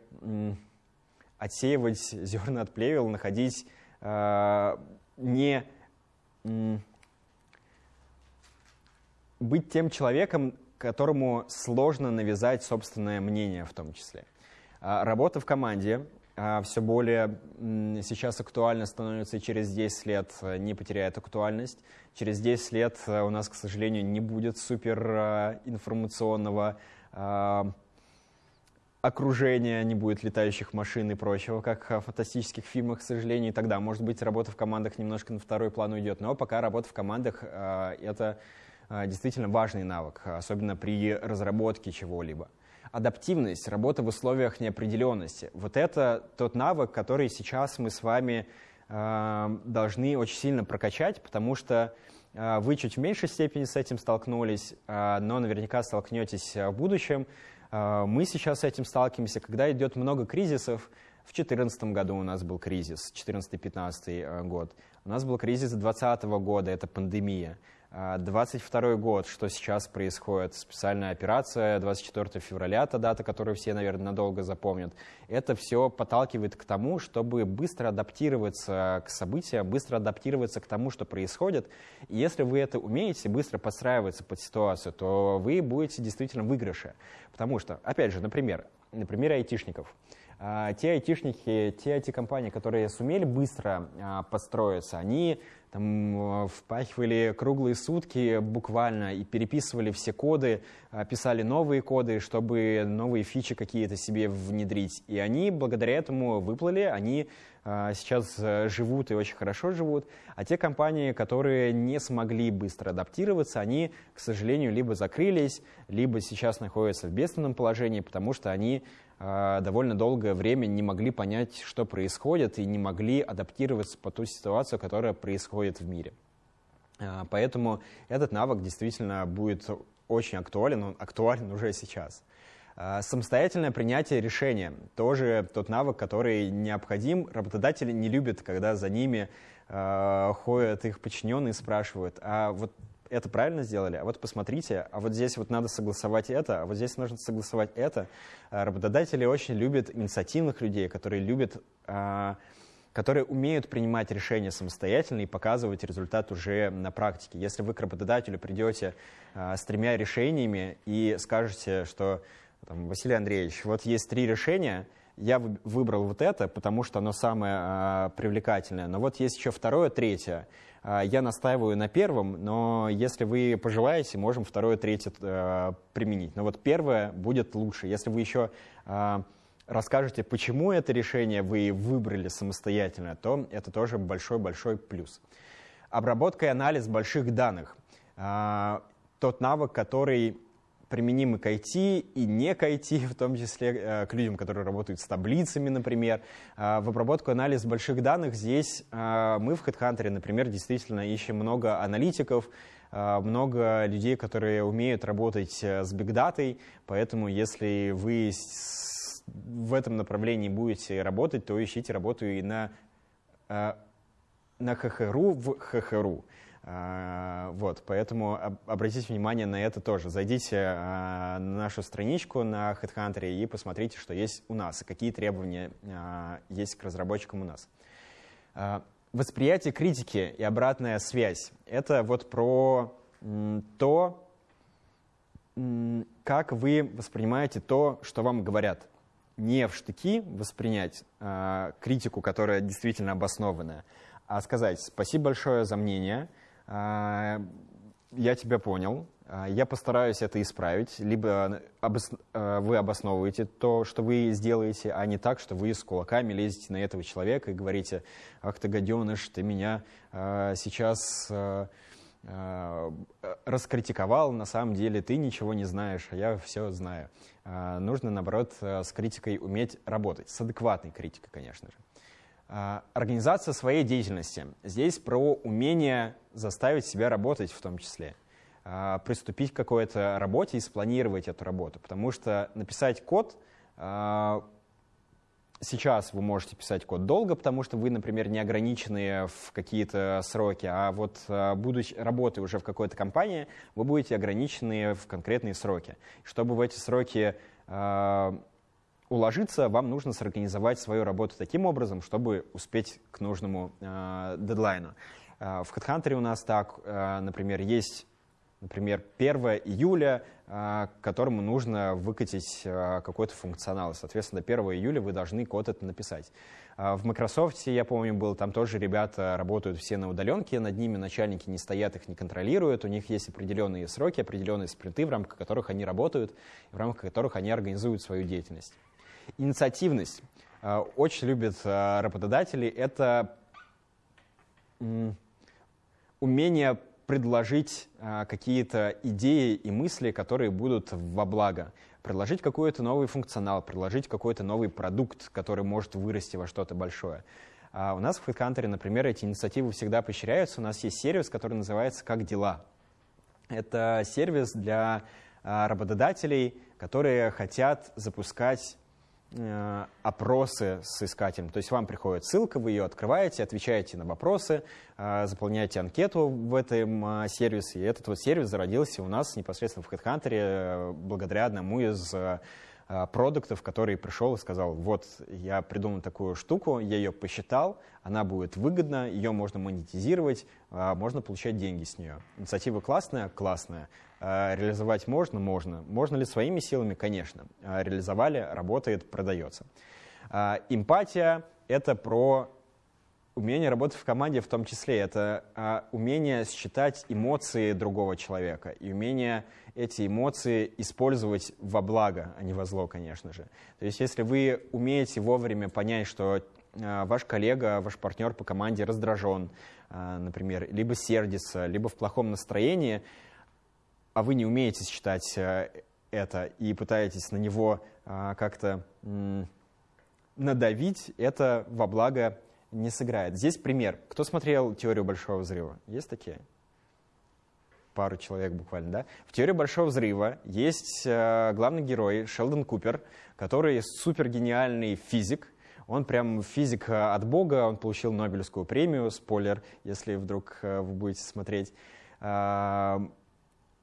отсеивать зерна от плевел, находить э, не быть тем человеком, которому сложно навязать собственное мнение в том числе. А, работа в команде а, все более сейчас актуально становится и через 10 лет э, не потеряет актуальность. Через 10 лет э, у нас, к сожалению, не будет супер э, информационного окружения, не будет летающих машин и прочего, как в фантастических фильмах, к сожалению, и тогда, может быть, работа в командах немножко на второй план уйдет. Но пока работа в командах э, — это э, действительно важный навык, особенно при разработке чего-либо. Адаптивность, работа в условиях неопределенности. Вот это тот навык, который сейчас мы с вами э, должны очень сильно прокачать, потому что вы чуть в меньшей степени с этим столкнулись, но наверняка столкнетесь в будущем. А, мы сейчас с этим сталкиваемся, когда идет много кризисов. В 2014 году у нас был кризис, 2014-2015 э, год. У нас был кризис 2020 года, это пандемия. 22 а, год, что сейчас происходит, специальная операция, 24 февраля, та дата, которую все, наверное, надолго запомнят, это все подталкивает к тому, чтобы быстро адаптироваться к событиям, быстро адаптироваться к тому, что происходит. И если вы это умеете, быстро подстраиваться под ситуацию, то вы будете действительно в выигрыше. Потому что, опять же, например, на примере айтишников. А, те айтишники, те IT-компании, которые сумели быстро а, построиться, они там э, впахивали круглые сутки буквально и переписывали все коды, а, писали новые коды, чтобы новые фичи какие-то себе внедрить. И они благодаря этому выплыли, они сейчас э, живут и очень хорошо живут. А те компании, которые не смогли быстро адаптироваться, они, к сожалению, либо закрылись, либо сейчас находятся в бедственном положении, потому что они довольно долгое время не могли понять, что происходит, и не могли адаптироваться по ту ситуацию, которая происходит в мире. Э, поэтому этот навык действительно будет очень актуален, он актуален уже сейчас. Э, самостоятельное принятие решения – тоже тот навык, который необходим. Работодатели не любят, когда за ними ходят их подчиненные и спрашивают, а вот это правильно сделали, а вот посмотрите, а вот здесь вот надо согласовать это, а вот здесь нужно согласовать это. А работодатели очень любят инициативных людей, которые любят, а, которые умеют принимать решения самостоятельно и показывать результат уже на практике. Если вы к работодателю придете а, с тремя решениями и скажете, что там, Василий Андреевич, вот есть три решения, я выбрал вот это, потому что оно самое привлекательное, но вот есть еще второе, третье, а, я настаиваю на первом, но если вы пожелаете, можем второе, третье э, применить. Но вот первое будет лучше. Если вы еще расскажете, почему это решение вы выбрали самостоятельно, то это тоже большой-большой плюс. Обработка и анализ больших данных. Тот навык, который применимы к IT и не к IT, в том числе э, к людям, которые работают с таблицами, например. Э, в обработку анализ больших данных здесь э, мы в HeadHunter, например, действительно ищем много аналитиков, много людей, которые умеют работать с бигдатой, поэтому если вы в этом направлении будете работать, то ищите работу и на, на ХХРУ в ХХРУ. А, вот, поэтому обратите внимание на это тоже. Зайдите а, на нашу страничку на HeadHunter и посмотрите, что есть у нас, какие требования а, есть к разработчикам у нас. Восприятие критики и обратная связь. Это вот про то, как вы воспринимаете то, что вам говорят. Не в штыки воспринять критику, которая действительно обоснованная, а сказать спасибо большое за мнение – я тебя понял, а, я постараюсь это исправить, либо обос... А, вы обосновываете то, что вы сделаете, а не так, что вы с кулаками лезете на этого человека и говорите, ах ты гаденыш, ты меня сейчас раскритиковал, на самом деле ты ничего не знаешь, а я все знаю. Нужно, наоборот, с критикой уметь работать, с адекватной критикой, конечно же. А, организация своей деятельности. Здесь про умение заставить себя работать в том числе. А, приступить к какой-то работе и спланировать эту работу. Потому что написать код а, сейчас вы можете писать код долго, потому что вы, например, не ограничены в какие-то сроки, а вот будучи работая уже в какой-то компании, вы будете ограничены в конкретные сроки. Чтобы в эти сроки уложиться, вам нужно сорганизовать свою работу таким образом, чтобы успеть к нужному э, дедлайну. Э, в HeadHunter у нас так, э, например, есть например, 1 июля, э, которому нужно выкатить э, какой-то функционал. Соответственно, до 1 июля вы должны код это написать. Э, в Microsoft, я помню, был, там тоже ребята работают все на удаленке, над ними начальники не стоят, их не контролируют, у них есть определенные сроки, определенные спринты, в рамках которых они работают, в рамках которых они организуют свою деятельность. Инициативность. Э, очень любят э, работодатели. Это умение предложить э, какие-то идеи и мысли, которые будут во благо. Предложить какой-то новый функционал, предложить какой-то новый продукт, который может вырасти во что-то большое. А у нас в HeadHunter, например, эти инициативы всегда поощряются. У нас есть сервис, который называется «Как дела?». Это сервис для работодателей, которые хотят запускать опросы с искателем. То есть вам приходит ссылка, вы ее открываете, отвечаете на вопросы, э, заполняете анкету в этом э, сервисе. И этот вот сервис зародился у нас непосредственно в HeadHunter благодаря одному из продуктов, который пришел и сказал, вот я придумал такую штуку, я ее посчитал, она будет выгодна, ее можно монетизировать, можно получать деньги с нее. Инициатива классная? Классная. А, реализовать можно? Можно. Можно ли своими силами? Конечно. А, реализовали, работает, продается. А, эмпатия — это про умение работать в команде в том числе. Это умение считать эмоции другого человека и умение эти эмоции использовать во благо, а не во зло, конечно же. То есть если вы умеете вовремя понять, что ваш коллега, ваш партнер по команде раздражен, например, либо сердится, либо в плохом настроении — а вы не умеете считать э, это и пытаетесь на него а, как-то надавить, это во благо не сыграет. Здесь пример. Кто смотрел «Теорию большого взрыва»? Есть такие? Пару человек буквально, да? В «Теории большого взрыва» есть э, главный герой Шелдон Купер, который супергениальный физик, он прям физик э, от бога, он получил Нобелевскую премию, спойлер, если вдруг э, вы будете смотреть.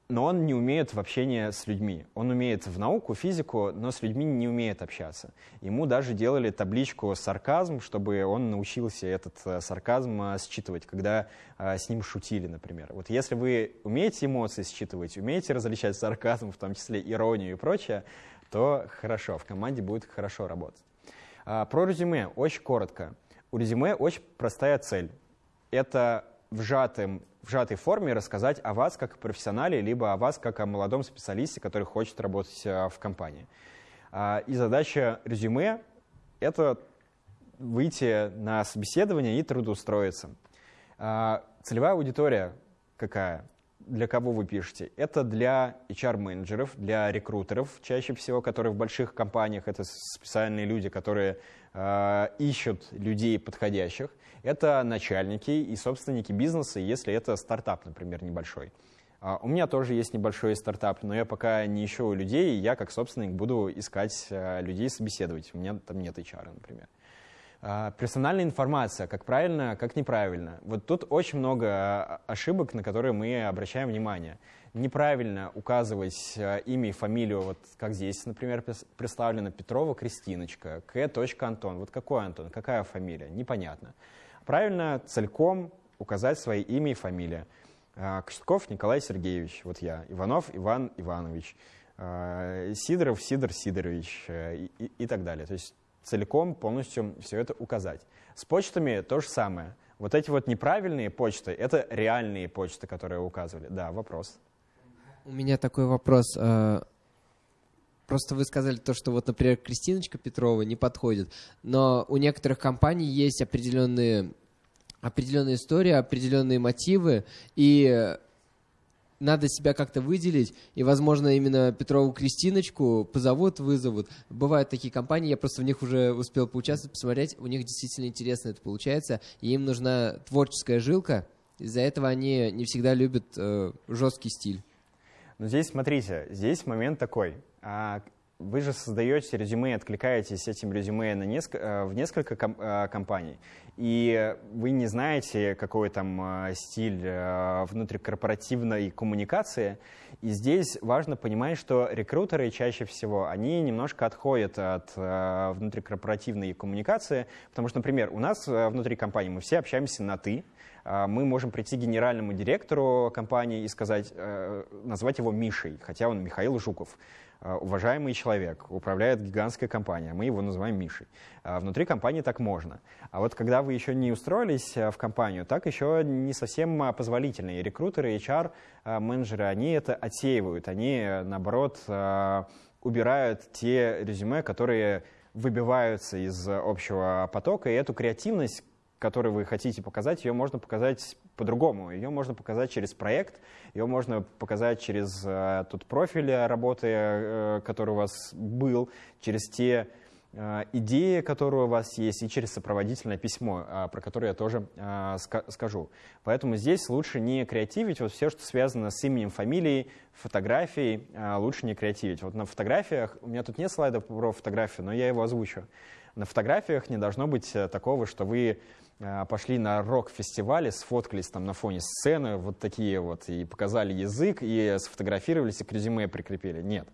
Но он не умеет в общении с людьми. Он умеет в науку, физику, но с людьми не умеет общаться. Ему даже делали табличку «сарказм», чтобы он научился этот э, сарказм считывать, когда с ним шутили, например. Вот если вы умеете эмоции считывать, умеете различать сарказм, в том числе иронию и прочее, то хорошо, в команде будет хорошо работать. А, про резюме очень коротко. У резюме очень простая цель. Это в, сжатым, в сжатой форме рассказать о вас как профессионале, либо о вас как о молодом специалисте, который хочет работать а, в компании. А, и задача резюме — это выйти на собеседование и трудоустроиться. Целевая аудитория какая? Для кого вы пишете? Это для HR-менеджеров, для рекрутеров, чаще всего, которые в больших компаниях, это специальные люди, которые э, ищут людей подходящих. Это начальники и собственники бизнеса, если это стартап, например, небольшой. Uh, у меня тоже есть небольшой стартап, но я пока не ищу людей, я как собственник буду искать uh, людей собеседовать. У меня там нет HR, например. А, персональная информация, как правильно, как неправильно. Вот тут очень много а, ошибок, на которые мы обращаем внимание. Неправильно указывать а, имя и фамилию, вот как здесь, например, представлено Петрова Кристиночка, К. Антон. Вот какой Антон, какая фамилия? Непонятно. Правильно целиком указать свои имя и фамилия. Костюков Николай Сергеевич, вот я, Иванов Иван Иванович, Сидоров Сидор Сидорович э, и, и, и так далее. То есть целиком, полностью все это указать. С почтами то же самое. Вот эти вот неправильные почты, это реальные почты, которые указывали. Да, вопрос. У меня такой вопрос. Э, просто вы сказали то, что вот, например, Кристиночка Петрова не подходит, но у некоторых компаний есть определенные определенные истории, определенные мотивы, и надо себя как-то выделить, и, возможно, именно Петрову Кристиночку позовут, вызовут. Бывают такие компании, я просто в них уже успел поучаствовать, посмотреть, у них действительно интересно это получается, и им нужна творческая жилка, из-за этого они не всегда любят э, жесткий стиль. Но здесь, смотрите, здесь момент такой. А, вы же создаете резюме, откликаетесь этим резюме на неск... Э, в несколько ком... Э, компаний, и вы не знаете, какой там э, стиль внутрикорпоративной коммуникации. И здесь важно понимать, что рекрутеры чаще всего, они немножко отходят от внутрикорпоративной коммуникации, потому что, например, у нас внутри компании мы все общаемся на «ты», мы можем прийти к генеральному директору компании и сказать, назвать его Мишей, хотя он Михаил Жуков. А, уважаемый человек, управляет гигантская компания, мы его называем Мишей. А, внутри компании так можно. А вот когда вы еще не устроились а, в компанию, так еще не совсем позволительно. И рекрутеры, HR-менеджеры, они это отсеивают, они, наоборот, убирают те резюме, которые выбиваются из общего потока, и эту креативность, которую вы хотите показать, ее можно показать по-другому. Ее можно показать через проект, ее можно показать через э, тот профиль работы, э, который у вас был, через те э, идеи, которые у вас есть, и через сопроводительное письмо, э, про которое я тоже э, ска скажу. Поэтому здесь лучше не креативить. Вот все, что связано с именем, фамилией, фотографией, э, лучше не креативить. Вот на фотографиях, у меня тут нет слайда про фотографию, но я его озвучу. На фотографиях не должно быть э, такого, что вы пошли на рок-фестивале, сфоткались там на фоне сцены, вот такие вот, и показали язык, и сфотографировались, и к резюме прикрепили. Нет.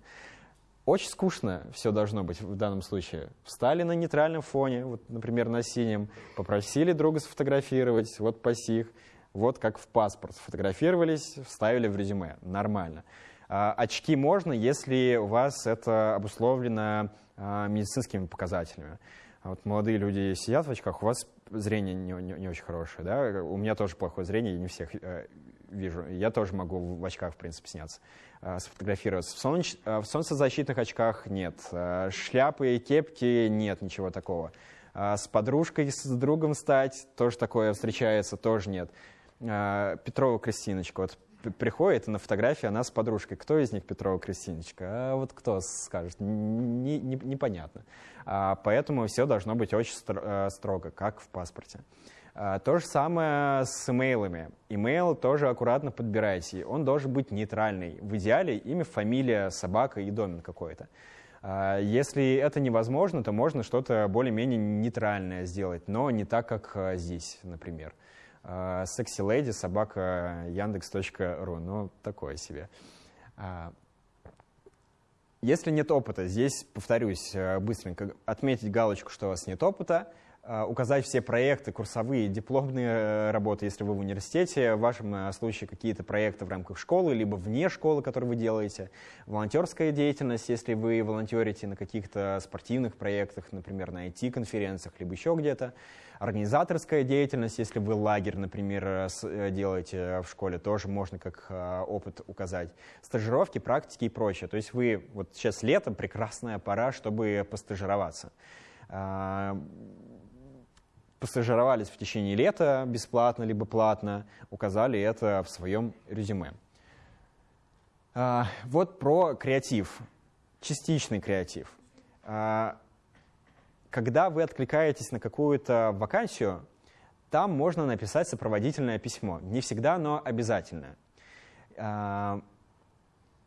Очень скучно все должно быть в данном случае. Встали на нейтральном фоне, вот, например, на синем, попросили друга сфотографировать, вот пасих, вот как в паспорт. Сфотографировались, вставили в резюме. Нормально. А, очки можно, если у вас это обусловлено а, медицинскими показателями. Вот молодые люди сидят в очках, у вас зрение не, не, не очень хорошее, да, у меня тоже плохое зрение, я не всех э, вижу, я тоже могу в очках, в принципе, сняться, э, сфотографироваться. В, солнч, э, в солнцезащитных очках нет, э, шляпы и кепки нет, ничего такого. Э, с подружкой, с другом стать, тоже такое встречается, тоже нет. Э, Петрова Кристиночка, вот приходит, на фотографии она с подружкой. Кто из них Петрова Кристиночка? А вот кто скажет? Не, не, непонятно. А, поэтому все должно быть очень э, строго, как в паспорте. А, то же самое с имейлами. Имейл тоже аккуратно подбирайте. Он должен быть нейтральный. В идеале имя, фамилия, собака и домен какой-то. А, если это невозможно, то можно что-то более-менее нейтральное сделать, но не так, как а, здесь, например. Секси леди собака яндекс.ру, ну, такое себе. Если нет опыта, здесь, повторюсь, быстренько отметить галочку, что у вас нет опыта, Э, указать все проекты, курсовые, дипломные э, работы, если вы в университете, в вашем э, случае какие-то проекты в рамках школы, либо вне школы, которые вы делаете, волонтерская деятельность, если вы волонтерите на каких-то спортивных проектах, например, на IT-конференциях, либо еще где-то, организаторская деятельность, если вы лагерь, например, делаете в школе, тоже можно как опыт указать, стажировки, практики и прочее. То есть вы, вот сейчас лето, прекрасная пора, чтобы постажироваться постажировались в течение лета бесплатно либо платно, указали это в своем резюме. А, вот про креатив, частичный креатив. А, когда вы откликаетесь на какую-то вакансию, там можно написать сопроводительное письмо. Не всегда оно обязательное. А,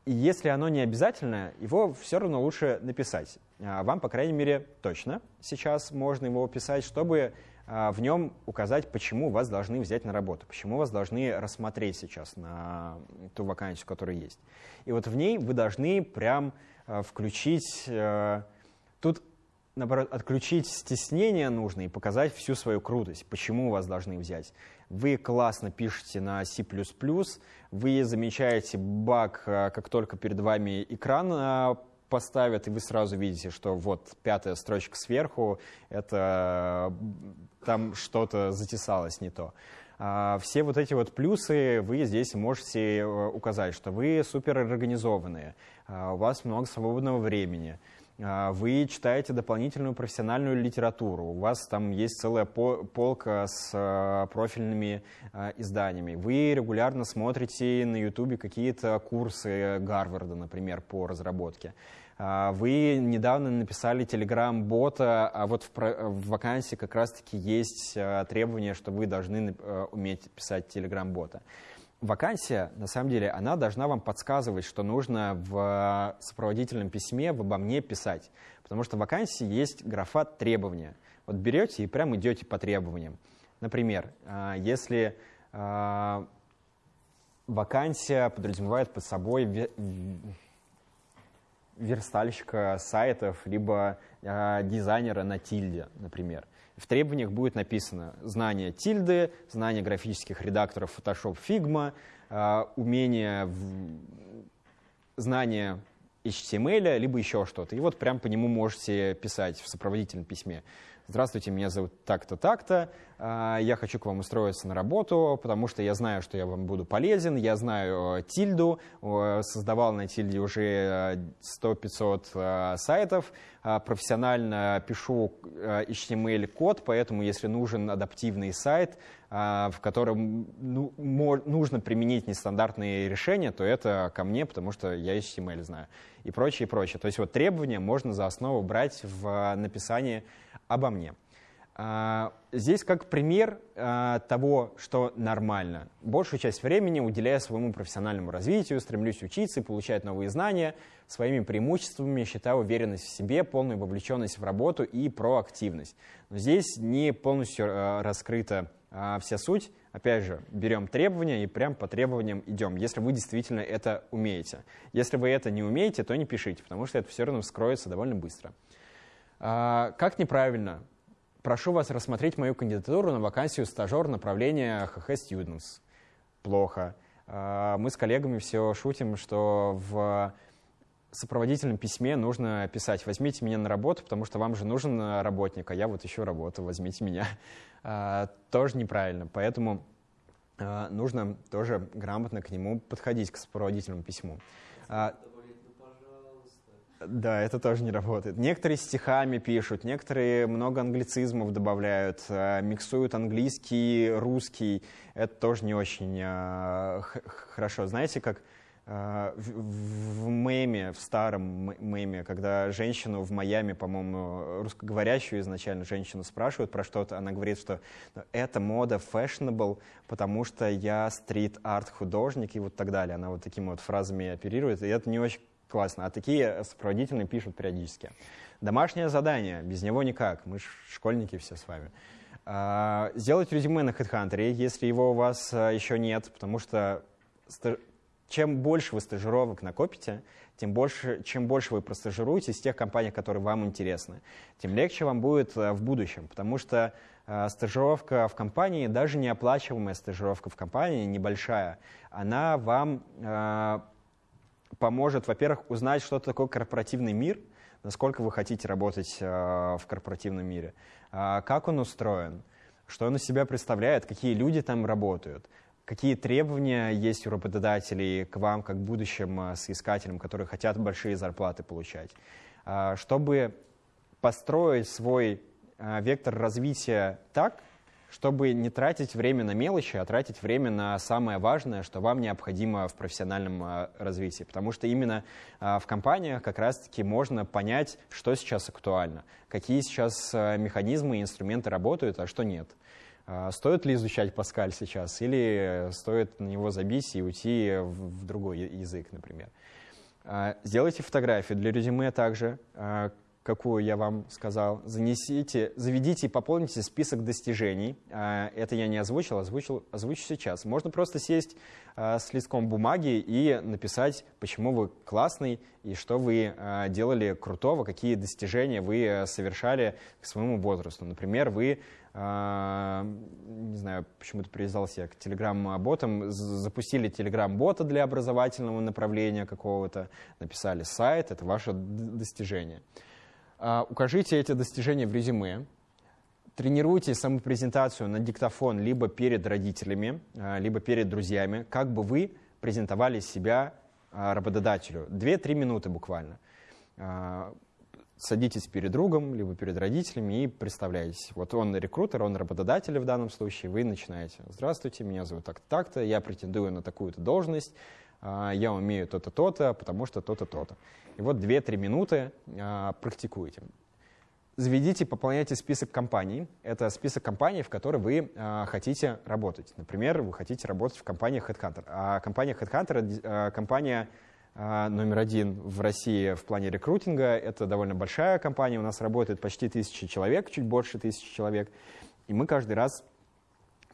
и если оно не обязательное, его все равно лучше написать. Вам, по крайней мере, точно сейчас можно его писать, чтобы в нем указать, почему вас должны взять на работу, почему вас должны рассмотреть сейчас на ту вакансию, которая есть. И вот в ней вы должны прям а, включить, а, тут, наоборот, отключить стеснение нужно и показать всю свою крутость, почему вас должны взять. Вы классно пишете на C++, вы замечаете баг, как только перед вами экран поставят, и вы сразу видите, что вот пятая строчка сверху, это там что-то затесалось не то. А, все вот эти вот плюсы вы здесь можете э, указать, что вы супер организованные, а, у вас много свободного времени, а, вы читаете дополнительную профессиональную литературу, у вас там есть целая полка с профильными изданиями, вы регулярно смотрите на YouTube какие-то курсы Гарварда, например, по разработке. А, вы недавно написали Telegram-бота, а вот в, в вакансии как раз-таки есть а, требование, что вы должны а, уметь писать Telegram-бота. Вакансия, на самом деле, она должна вам подсказывать, что нужно в сопроводительном письме в обо мне писать. Потому что в вакансии есть графа требования. Вот берете и прям идете по требованиям. Например, если вакансия подразумевает под собой верстальщика сайтов, либо э, дизайнера на тильде, например. В требованиях будет написано знание тильды, знание графических редакторов Photoshop, Figma, э, умение, в... знание HTML, либо еще что-то. И вот прям по нему можете писать в сопроводительном письме. Здравствуйте, меня зовут так-то, так-то, а, я хочу к вам устроиться на работу, потому что я знаю, что я вам буду полезен, я знаю э, тильду, создавал на тильде уже 100-500 э, сайтов, а, профессионально пишу э, HTML-код, поэтому если нужен адаптивный сайт, а, в котором ну, нужно применить нестандартные решения, то это ко мне, потому что я HTML знаю и прочее, и прочее. То есть вот требования можно за основу брать в написании обо мне. А, здесь как пример а, того, что нормально. Большую часть времени уделяя своему профессиональному развитию, стремлюсь учиться и получать новые знания. Своими преимуществами считаю уверенность в себе, полную вовлеченность в работу и проактивность. Но здесь не полностью а, раскрыта вся суть. Опять же, берем требования и прям по требованиям идем, если вы действительно это умеете. Если вы это не умеете, то не пишите, потому что это все равно вскроется довольно быстро. Как неправильно прошу вас рассмотреть мою кандидатуру на вакансию стажер направления HH Students. Плохо. А, мы с коллегами все шутим, что в сопроводительном письме нужно писать «возьмите меня на работу, потому что вам же нужен работник, а я вот ищу работу, возьмите меня». А, тоже неправильно, поэтому а, нужно тоже грамотно к нему подходить, к сопроводительному письму. Да, это тоже не работает. Некоторые стихами пишут, некоторые много англицизмов добавляют, э, миксуют английский, русский. Это тоже не очень э, хорошо. Знаете, как э, в, меме, в старом меме, когда женщину в Майами, по-моему, русскоговорящую изначально женщину спрашивают про что-то, она говорит, что «Ну, это мода fashionable, потому что я стрит-арт художник и вот так далее. Она вот такими вот фразами оперирует, и это не очень классно. А такие сопроводительные пишут периодически. Домашнее задание, без него никак. Мы школьники все с вами. А, сделать резюме на HeadHunter, если его у вас а, еще нет, потому что чем больше вы стажировок накопите, тем больше, чем больше вы простажируетесь в тех компаниях, которые вам интересны, тем легче вам будет а, в будущем, потому что стажировка в компании, даже неоплачиваемая стажировка в компании, небольшая, она вам поможет, во-первых, узнать, что такое корпоративный мир, насколько вы хотите работать э, в корпоративном мире, э, как он устроен, что он из себя представляет, какие люди там работают, какие требования есть у работодателей к вам, как будущим э, соискателям, которые хотят большие зарплаты получать. Чтобы построить свой вектор развития так, чтобы не тратить время на мелочи, а тратить время на самое важное, что вам необходимо в профессиональном а, развитии. Потому что именно а, в компаниях как раз-таки можно понять, что сейчас актуально, какие сейчас а, механизмы и инструменты работают, а что нет. Стоит ли изучать Паскаль сейчас, или стоит на него забить и уйти в другой язык, например. Сделайте фотографию для резюме также, какую я вам сказал, занесите, заведите и пополните список достижений. А, это я не озвучил, озвучил, озвучу сейчас. Можно просто сесть а, с листком бумаги и написать, почему вы классный и что вы а, делали крутого, какие достижения вы совершали к своему возрасту. Например, вы не знаю, почему-то привязался я к телеграм-ботам, запустили телеграм-бота для образовательного направления какого-то, написали сайт, это ваше достижение. А, укажите эти достижения в резюме, тренируйте самопрезентацию на диктофон либо перед родителями, а, либо перед друзьями, как бы вы презентовали себя а, работодателю. Две-три минуты буквально. Садитесь перед другом, либо перед родителями и представляетесь. Вот он рекрутер, он работодатель в данном случае, вы начинаете. Здравствуйте, меня зовут так-то, я претендую на такую-то должность, я умею то-то, то-то, потому что то-то, то-то. И вот 2-3 минуты а, практикуете. Заведите, пополняйте список компаний. Это список компаний, в которые вы а, хотите работать. Например, вы хотите работать в компании Headhunter. А компания Headhunter а, компания а, номер один в России в плане рекрутинга. Это довольно большая компания. У нас работает почти тысяча человек, чуть больше тысячи человек. И мы каждый раз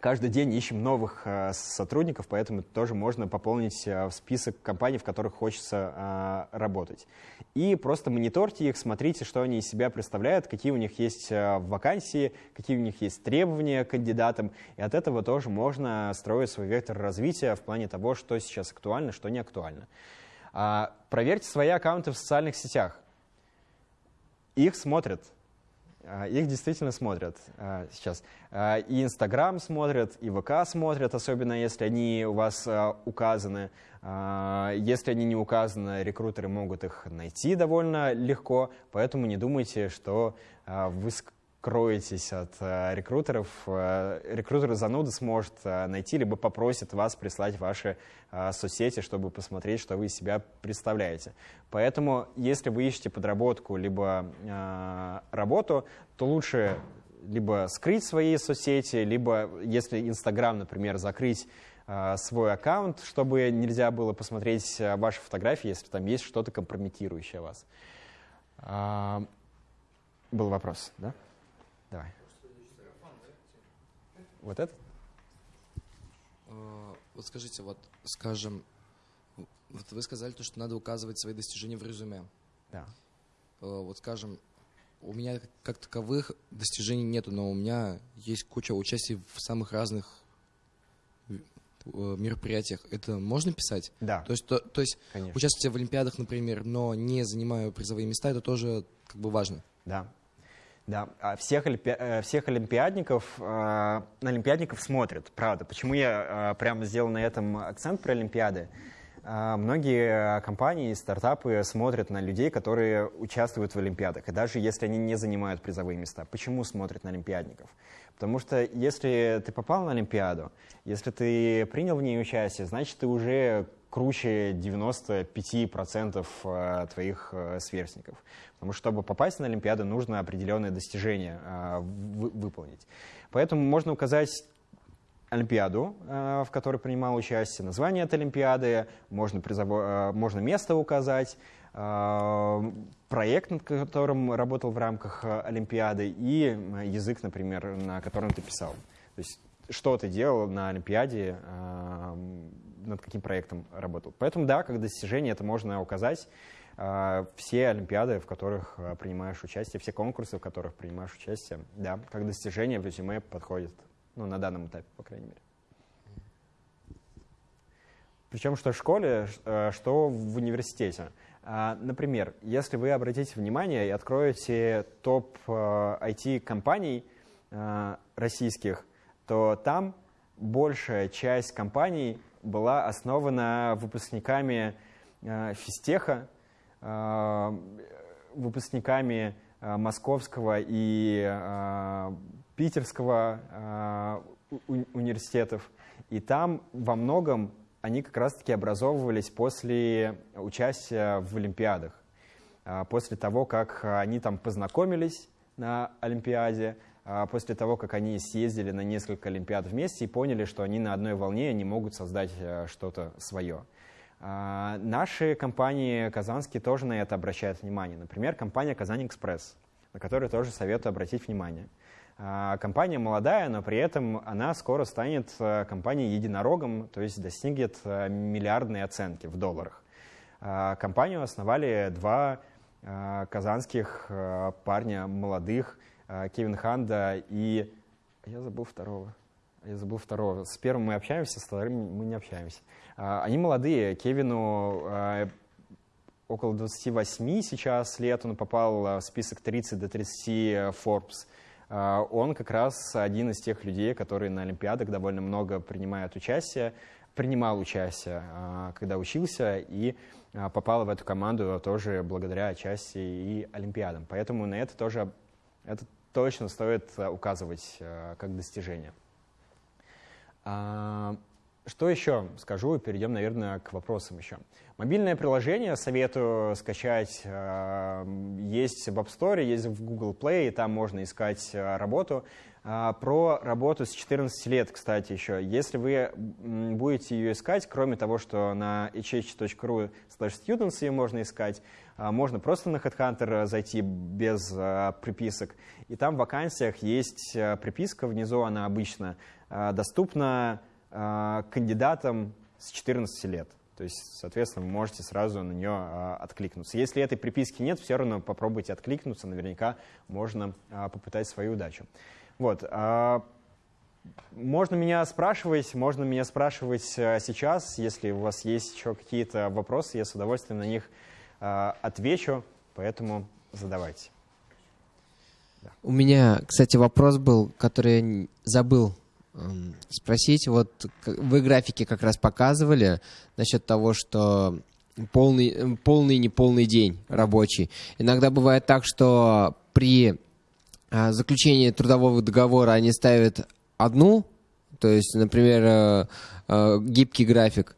каждый день ищем новых э, сотрудников, поэтому тоже можно пополнить э, в список компаний, в которых хочется э, работать. И просто мониторьте их, смотрите, что они из себя представляют, какие у них есть вакансии, какие у них есть требования к кандидатам. И от этого тоже можно строить свой вектор развития в плане того, что сейчас актуально, что не актуально. А, проверьте свои аккаунты в социальных сетях. Их смотрят их действительно смотрят а, сейчас. А, и Инстаграм смотрят, и ВК смотрят, особенно если они у вас указаны. Если они не указаны, рекрутеры могут их найти довольно легко, поэтому не думайте, что вы кроетесь от э, рекрутеров, э, рекрутер зануда сможет э, найти, либо попросит вас прислать ваши э, соцсети, чтобы посмотреть, что вы из себя представляете. Поэтому, если вы ищете подработку, либо э, работу, то лучше либо скрыть свои соцсети, либо, если Инстаграм, например, закрыть э, свой аккаунт, чтобы нельзя было посмотреть э, ваши фотографии, если там есть что-то компрометирующее вас. Э, был вопрос, да? Давай. Вот этот? Вот скажите, вот, скажем, вот вы сказали то, что надо указывать свои достижения в резюме. Да. Вот, скажем, у меня как таковых достижений нету, но у меня есть куча участий в самых разных мероприятиях. Это можно писать? Да. То есть, то, то есть участие в Олимпиадах, например, но не занимаю призовые места, это тоже как бы важно. Да, да, а всех, олимпи... Э, всех олимпиадников, э, на олимпиадников смотрят, правда. Почему я э, прямо сделал на этом акцент про олимпиады? Многие компании стартапы смотрят на людей, которые участвуют в Олимпиадах, и даже если они не занимают призовые места. Почему смотрят на олимпиадников? Потому что если ты попал на Олимпиаду, если ты принял в ней участие, значит, ты уже круче 95% э, твоих э, сверстников. Потому что, чтобы попасть на Олимпиаду, нужно определенные достижения э, вы- выполнить. Поэтому можно указать Олимпиаду, в которой принимал участие, название этой Олимпиады, можно, призово- можно место указать, проект, над которым работал в рамках Олимпиады, и язык, например, на котором ты писал. То есть что ты делал на Олимпиаде, над каким проектом работал. Поэтому да, как достижение это можно указать. Э, Все Олимпиады, в которых э, принимаешь участие, все конкурсы, в которых принимаешь участие, да, как достижение в резюме подходит. Ну, на данном этапе, по крайней мере. Причем что в школе, э, что в университете. А, Например, если вы обратите внимание и откроете топ IT-компаний российских, то там большая часть компаний была основана выпускниками э, физтеха, э, выпускниками э, московского и питерского университетов. И там во многом они как раз-таки образовывались после участия в Олимпиадах. После того, как они там познакомились на Олимпиаде, после того, как они съездили на несколько Олимпиад вместе и поняли, что они на одной волне, они могут создать э, что-то свое. А, Наши компании казанские тоже на это обращают внимание. Например, компания «Казань Экспресс», на которую тоже советую обратить внимание. А, Компания молодая, но при этом она скоро станет э, компанией-единорогом, то есть достигнет э, миллиардной оценки в долларах. А, Компанию основали два казанских парня молодых, Кевин Ханда и... Я забыл второго. Я забыл второго. С первым мы общаемся, с вторым мы не общаемся. А, Они молодые. Кевину э, около 28 сейчас лет. Он попал э, в список 30 до 30 Forbes. А, Он как раз один из тех людей, которые на Олимпиадах довольно много принимают участие, принимал участие, а, когда учился, и а, попал в эту команду тоже благодаря отчасти и Олимпиадам. Поэтому на это тоже это точно стоит а, указывать а, как достижение. А, Что еще скажу? Перейдем, наверное, к вопросам еще. Мобильное приложение советую скачать. а, Есть в App Store, есть в Google Play, и там можно искать работу. А, Про работу с 14 лет, кстати, еще. Если вы будете ее искать, кроме того, что на hh.ru students ее можно искать, можно просто на HeadHunter зайти без а, приписок. И там в вакансиях есть а, приписка, внизу она обычно а, доступна а, кандидатам с 14 лет. То есть, соответственно, вы можете сразу на нее а, откликнуться. Если этой приписки нет, все равно попробуйте откликнуться, наверняка можно а, попытать свою удачу. Вот. а, Можно меня спрашивать, можно меня спрашивать а, сейчас, если у вас есть еще какие-то вопросы, я с удовольствием на них а, отвечу, поэтому задавайте. У меня, кстати, вопрос был, который я забыл эм, спросить. Вот вы графики как раз показывали насчет того, что полный, э, полный неполный день рабочий. Иногда бывает так, что при а, заключении трудового договора они ставят одну, то есть, например, э, э, гибкий график,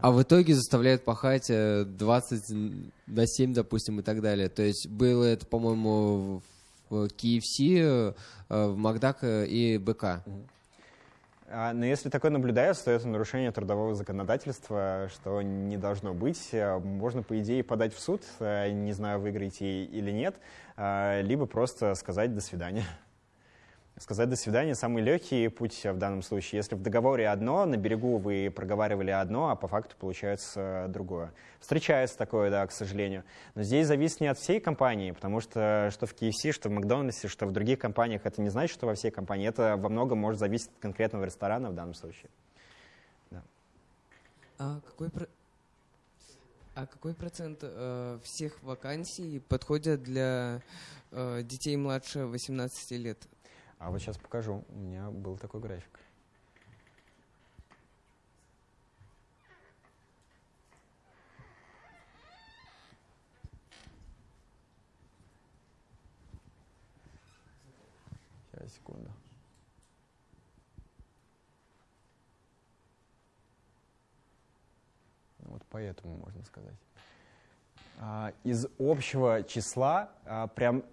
а в итоге заставляют пахать э, 20 на 7, допустим, и так далее. То есть было это, по-моему, в KFC, э, в Макдак э, и БК. А, Но если такое наблюдается, то это нарушение трудового законодательства, что не должно быть. Можно, по идее, подать в суд, не знаю, выиграете или нет, либо просто сказать «до свидания». Сказать «до свидания» — самый легкий путь в данном случае. Если в договоре одно, на берегу вы проговаривали одно, а по факту получается другое. Встречается такое, да, к сожалению. Но здесь зависит не от всей компании, потому что что в KFC, что в Макдональдсе, что в других компаниях, это не значит, что во всей компании. Это во многом может зависеть от конкретного ресторана в данном случае. А какой, а какой процент э, всех вакансий подходят для э, детей младше 18 лет? А вот сейчас покажу. У меня был такой график. Сейчас, секунду. Ну вот поэтому можно сказать. А, из общего числа а, прям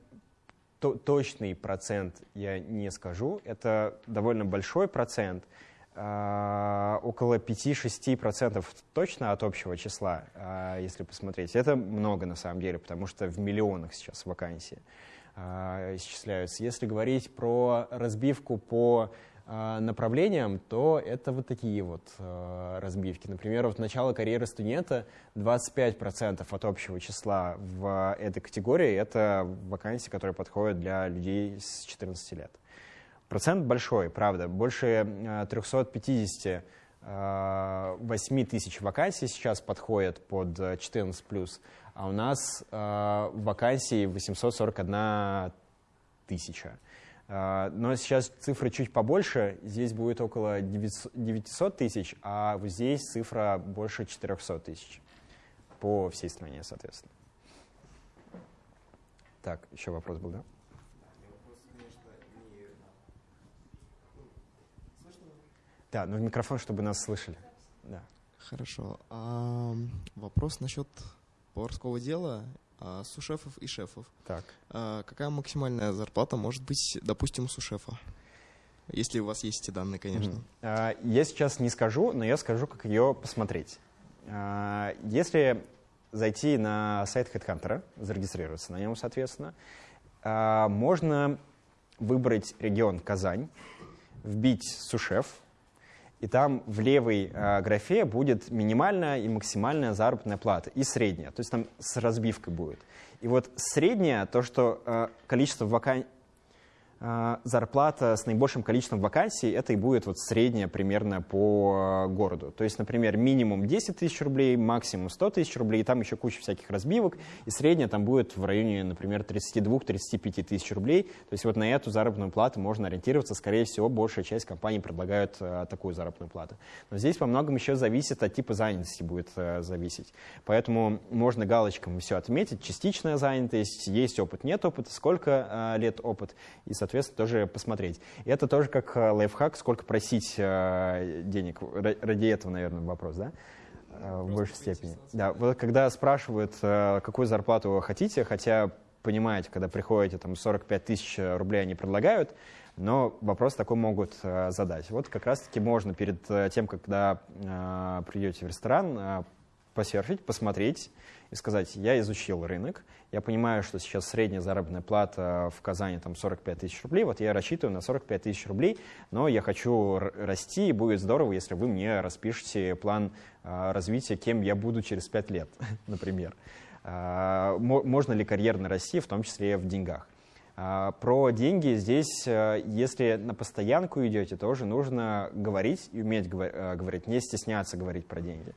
то- точный процент я не скажу. Это довольно большой процент. А, Около 5-6% точно от общего числа, а, если посмотреть. Это много на самом деле, потому что в миллионах сейчас вакансии а, исчисляются. Если говорить про разбивку по направлениям, то это вот такие вот а, разбивки. Например, вот начало карьеры студента 25% от общего числа в этой категории — это вакансии, которые подходят для людей с 14 лет. Процент большой, правда. Больше а, 350 а, 8 тысяч вакансий сейчас подходят под а, 14+, а у нас а, вакансий 841 тысяча. А, Но сейчас цифры чуть побольше, здесь будет около 900 900 тысяч, а вот здесь цифра больше 400 тысяч по всей стране, соответственно. Так, еще вопрос был, да? Да, ну в микрофон, чтобы нас слышали. Да. Хорошо. А, вопрос насчет поварского дела а, сушефов и шефов. Так. А, какая максимальная зарплата может быть, допустим, у сушефа? Если у вас есть эти данные, конечно. Мгм. А, Я сейчас не скажу, но я скажу, как ее посмотреть. Если зайти на сайт HeadHunter, зарегистрироваться на нем, соответственно, можно выбрать регион Казань, вбить сушеф, и там в левой а, графе будет минимальная и максимальная заработная плата, и средняя, то есть там с разбивкой будет. И вот средняя, то, что а, количество вакансий, зарплата с наибольшим количеством вакансий, это и будет вот средняя примерно по э, городу. То есть, например, минимум 10 тысяч рублей, максимум 100 тысяч рублей, и там еще куча всяких разбивок, и средняя там будет в районе, например, 32-35 тысяч рублей. То есть вот на эту заработную плату можно ориентироваться. Скорее всего, большая часть компаний предлагают э, такую заработную плату. Но здесь во многом еще зависит от типа занятости будет э, зависеть. Поэтому можно галочками все отметить. Частичная занятость, есть опыт, нет опыта, сколько лет опыт, и, соответственно, тоже посмотреть. И это тоже как э, лайфхак, сколько просить э, денег. Ра- Ради этого, наверное, вопрос, да? Э, В большей степени. Да, вот когда спрашивают, какую зарплату вы хотите, хотя понимаете, когда приходите, там 45 тысяч рублей они предлагают, но вопрос такой могут задать. Вот как раз-таки можно перед тем, когда придете в ресторан, посерфить, посмотреть и сказать, я изучил рынок, я понимаю, что сейчас средняя заработная плата в Казани там 45 тысяч рублей, вот я рассчитываю на 45 тысяч рублей, но я хочу расти, и будет здорово, если вы мне распишете план э, развития, кем я буду через 5 лет, например. А, мо- Можно ли карьерно расти, в том числе в деньгах. А, Про деньги здесь, э, если на постоянку идете, тоже нужно говорить и уметь э, говорить, не стесняться говорить про деньги.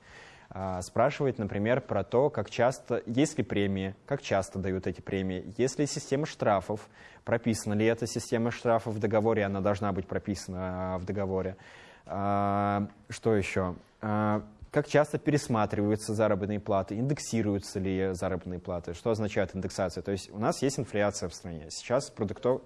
А, Спрашивать, например, про то, как часто, есть ли премии, как часто дают эти премии, есть ли система штрафов, прописана ли эта система штрафов в договоре, она должна быть прописана а, в договоре. А, Что еще? Как часто пересматриваются заработные платы, индексируются ли заработные платы, что означает индексация? То есть у нас есть инфляция в стране. Сейчас продуктов...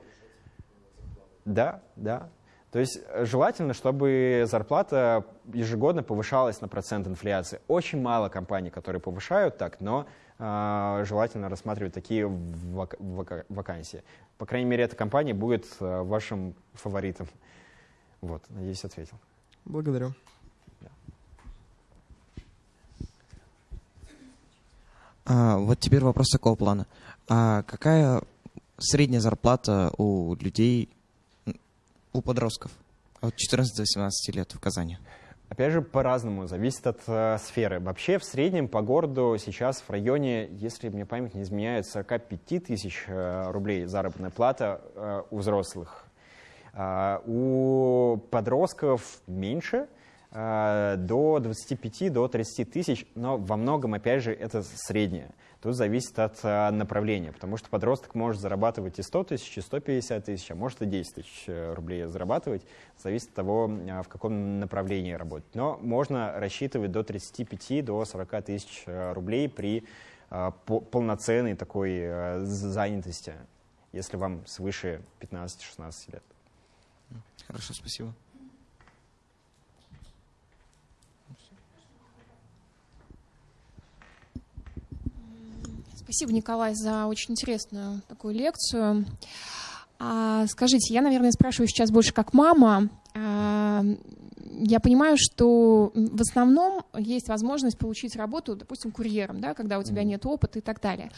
Да, да. То есть э, желательно, чтобы зарплата ежегодно повышалась на процент инфляции. Очень мало компаний, которые повышают так, но э, желательно рассматривать такие вак- вака- вакансии. По крайней мере, эта компания будет э, вашим фаворитом. Вот, надеюсь, ответил. Благодарю. А, вот теперь вопрос такого плана. А какая средняя зарплата у людей, у подростков от 14 до 18 лет в Казани? Опять же, по-разному, зависит от э, сферы. Вообще, в среднем по городу сейчас в районе, если мне память не изменяет, 45 тысяч э, рублей заработная плата э, у взрослых. А, у подростков меньше, э, до 25, до 30 тысяч, но во многом, опять же, это среднее. Тут зависит от э, направления, потому что подросток может зарабатывать и 100 тысяч, и 150 тысяч, а может и 10 тысяч э, рублей зарабатывать. Зависит от того, э, в каком направлении работать. Но можно рассчитывать до 35, до 40 тысяч э, рублей при по- полноценной такой э, занятости, если вам свыше 15-16 лет. Хорошо, спасибо. Спасибо, Николай, за очень интересную такую лекцию. А, скажите, я, наверное, спрашиваю сейчас больше как мама. А, я понимаю, что в основном есть возможность получить работу, допустим, курьером, да, когда у тебя нет опыта и так далее.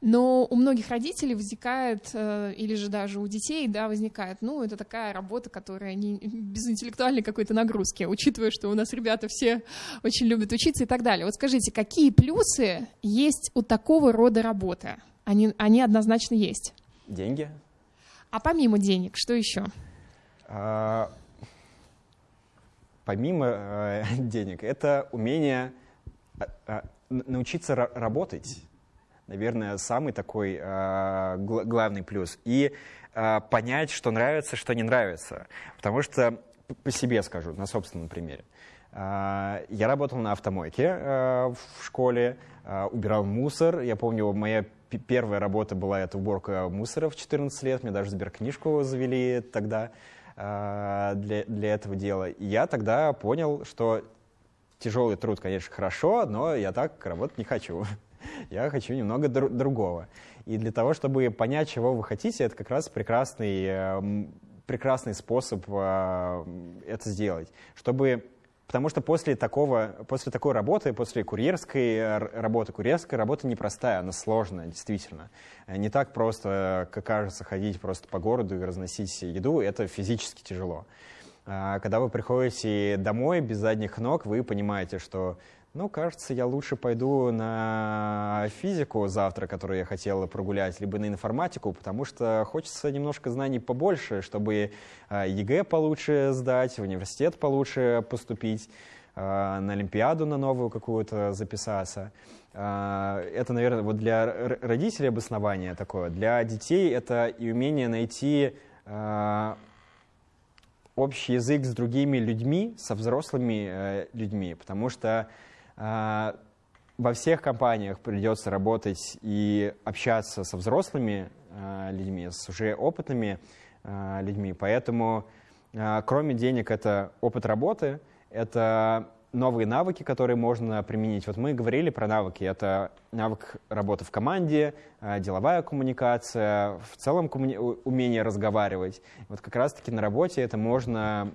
Но у многих родителей возникает, э, или же даже у детей, да, возникает, ну, это такая работа, которая не, без интеллектуальной какой-то нагрузки, учитывая, что у нас ребята все очень любят учиться и так далее. Вот скажите, какие плюсы есть у такого рода работы? Они, они однозначно есть. Деньги. А помимо денег, что еще? А, помимо э, денег, это умение э, э, научиться работать. Наверное, самый такой э, главный плюс. И э, понять, что нравится, что не нравится. Потому что, по себе скажу, на собственном примере. Э, я работал на автомойке э, в школе, э, убирал мусор. Я помню, моя первая работа была это уборка мусора в 14 лет. Мне даже сберкнижку завели тогда. А, для, для этого дела. И я тогда понял, что тяжелый труд, конечно, хорошо, но я так работать не хочу. Я хочу немного др- другого. И для того, чтобы понять, чего вы хотите, это как раз прекрасный, э, прекрасный способ э, это сделать. Чтобы Потому что после, такого, после такой работы, после курьерской э, работы, курьерская работа непростая, она сложная, действительно. Не так просто, как кажется, ходить просто по городу и разносить еду, это физически тяжело. А когда вы приходите домой без задних ног, вы понимаете, что ну, кажется, я лучше пойду на физику завтра, которую я хотела прогулять, либо на информатику, потому что хочется немножко знаний побольше, чтобы а, ЕГЭ получше сдать, в университет получше поступить, а, на Олимпиаду на новую какую-то записаться. А, это, наверное, вот для родителей обоснование такое. Для детей это и умение найти общий язык с другими людьми, со взрослыми э, людьми, потому что во всех компаниях придется работать и общаться со взрослыми а, людьми, с уже опытными а, людьми. Поэтому, кроме денег, это опыт работы, это новые навыки, которые можно применить. Вот мы говорили про навыки. Это навык работы в команде, деловая коммуникация, в целом умение разговаривать. Вот как раз-таки на работе это можно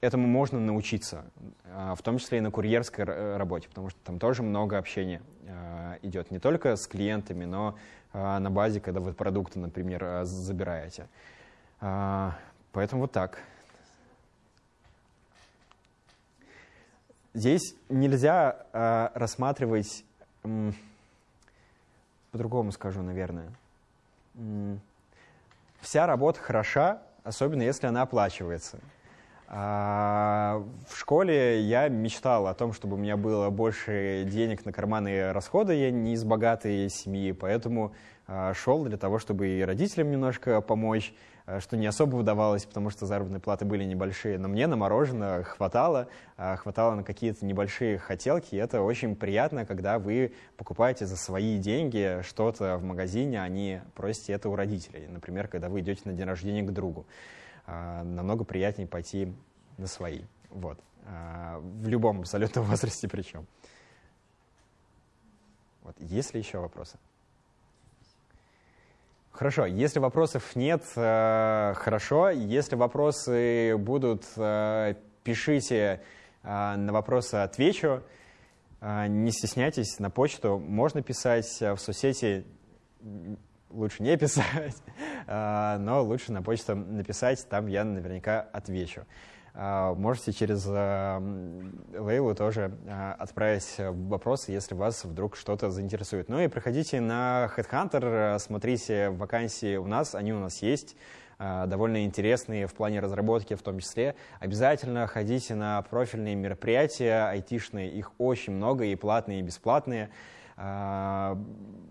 этому можно научиться, а, в том числе и на курьерской э, работе, потому что там тоже много общения а, идет не только с клиентами, но а, на базе, когда вы продукты, например, забираете. Поэтому вот так. Здесь нельзя рассматривать, по-другому скажу, наверное. Вся работа хороша, особенно если она оплачивается. А, в школе я мечтал о том, чтобы у меня было больше денег на карманные расходы. Я не из богатой семьи, поэтому а, шел для того, чтобы и родителям немножко помочь, а, что не особо удавалось, потому что заработные платы были небольшие. Но мне на мороженое хватало, хватало на какие-то небольшие хотелки. И это очень приятно, когда вы покупаете за свои деньги что-то в магазине, а не просите это у родителей. Например, когда вы идете на день рождения к другу. А, намного приятнее пойти на свои. Вот. А, в любом абсолютном возрасте причем. Вот. Есть ли еще вопросы? Хорошо, если вопросов нет, э, хорошо. Если вопросы будут, э, пишите, э, на вопросы отвечу. Не стесняйтесь, на почту можно писать, в соцсети лучше не писать, а, но лучше на почту написать, там я наверняка отвечу. А, можете через а, Лейлу тоже отправить вопросы, если вас вдруг что-то заинтересует. Ну и приходите на Headhunter, смотрите вакансии у нас, они у нас есть, довольно интересные в плане разработки в том числе. Обязательно ходите на профильные мероприятия айтишные, их очень много, и платные, и бесплатные. А,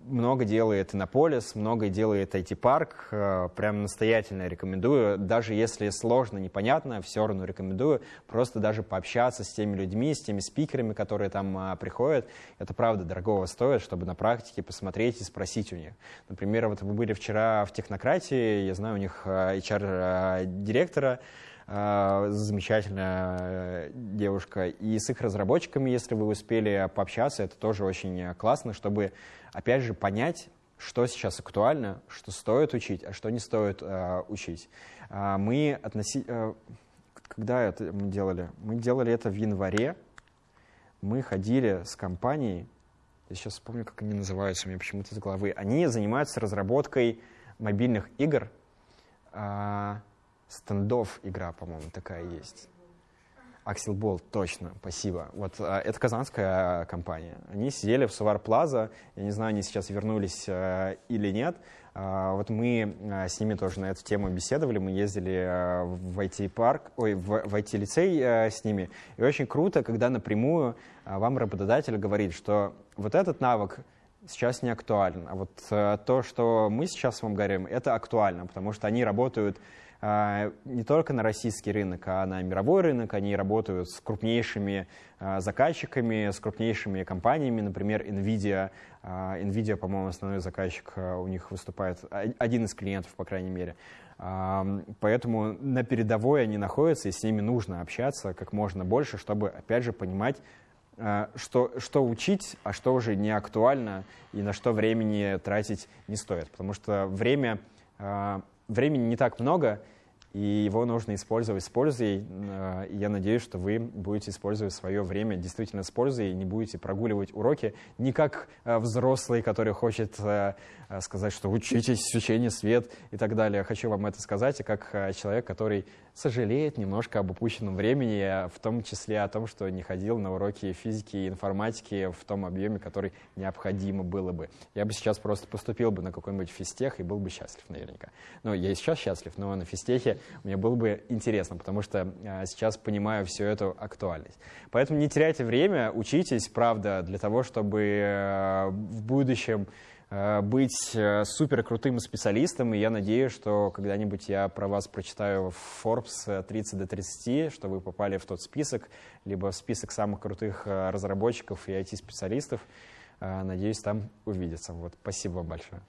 много делает Иннополис, много делает IT-парк. А, прям настоятельно рекомендую. Даже если сложно, непонятно, все равно рекомендую просто даже пообщаться с теми людьми, с теми спикерами, которые там а, приходят. Это правда дорогого стоит, чтобы на практике посмотреть и спросить у них. Например, вот вы были вчера в технократии, я знаю у них HR-директора, замечательная э, девушка. И с их разработчиками, если вы успели пообщаться, это тоже очень классно, чтобы, опять же, понять, что сейчас актуально, что стоит учить, а что не стоит э, учить. Э, мы относи... э, когда это мы делали? Мы делали это в январе. Мы ходили с компанией, я сейчас вспомню, как они называются, у меня почему-то из головы. Они занимаются разработкой мобильных игр. Э, стендов игра, по-моему, такая есть. Акселбол, точно, спасибо. Вот а, это казанская компания. Они сидели в Сувар Плаза, я не знаю, они сейчас вернулись а, или нет. А, вот мы а, с ними тоже на эту тему беседовали, мы ездили а, в IT-парк, ой, в, IT-лицей с ними. И очень круто, когда напрямую вам работодатель говорит, что вот этот навык сейчас не актуален, а вот то, что мы сейчас вам говорим, это актуально, потому что они работают не только на российский рынок, а на мировой рынок. Они работают с крупнейшими а, заказчиками, с крупнейшими компаниями, например, NVIDIA. А, NVIDIA, по-моему, основной заказчик у них выступает, один из клиентов, по крайней мере. Поэтому на передовой они находятся, и с ними нужно общаться как можно больше, чтобы, опять же, понимать, что, что учить, а что уже не актуально и на что времени тратить не стоит. Потому что время времени не так много, и его нужно использовать с пользой. Э, я надеюсь, что вы будете использовать свое время действительно с пользой и не будете прогуливать уроки не как э, взрослый, который хочет э, сказать, что учитесь, учение свет и так далее. Хочу вам это сказать, и как человек, который сожалеет немножко об упущенном времени, в том числе о том, что не ходил на уроки физики и информатики в том объеме, который необходимо было бы. Я бы сейчас просто поступил бы на какой-нибудь физтех и был бы счастлив наверняка. Ну, я и сейчас счастлив, но на физтехе мне было бы интересно, потому что сейчас понимаю всю эту актуальность. Поэтому не теряйте время, учитесь, правда, для того, чтобы э, в будущем э, быть э, супер крутым специалистом, и я надеюсь, что когда-нибудь я про вас прочитаю в Forbes 30 до 30, что вы попали в тот список, либо в список самых крутых разработчиков и IT-специалистов. Надеюсь, там увидеться. Вот, спасибо вам большое.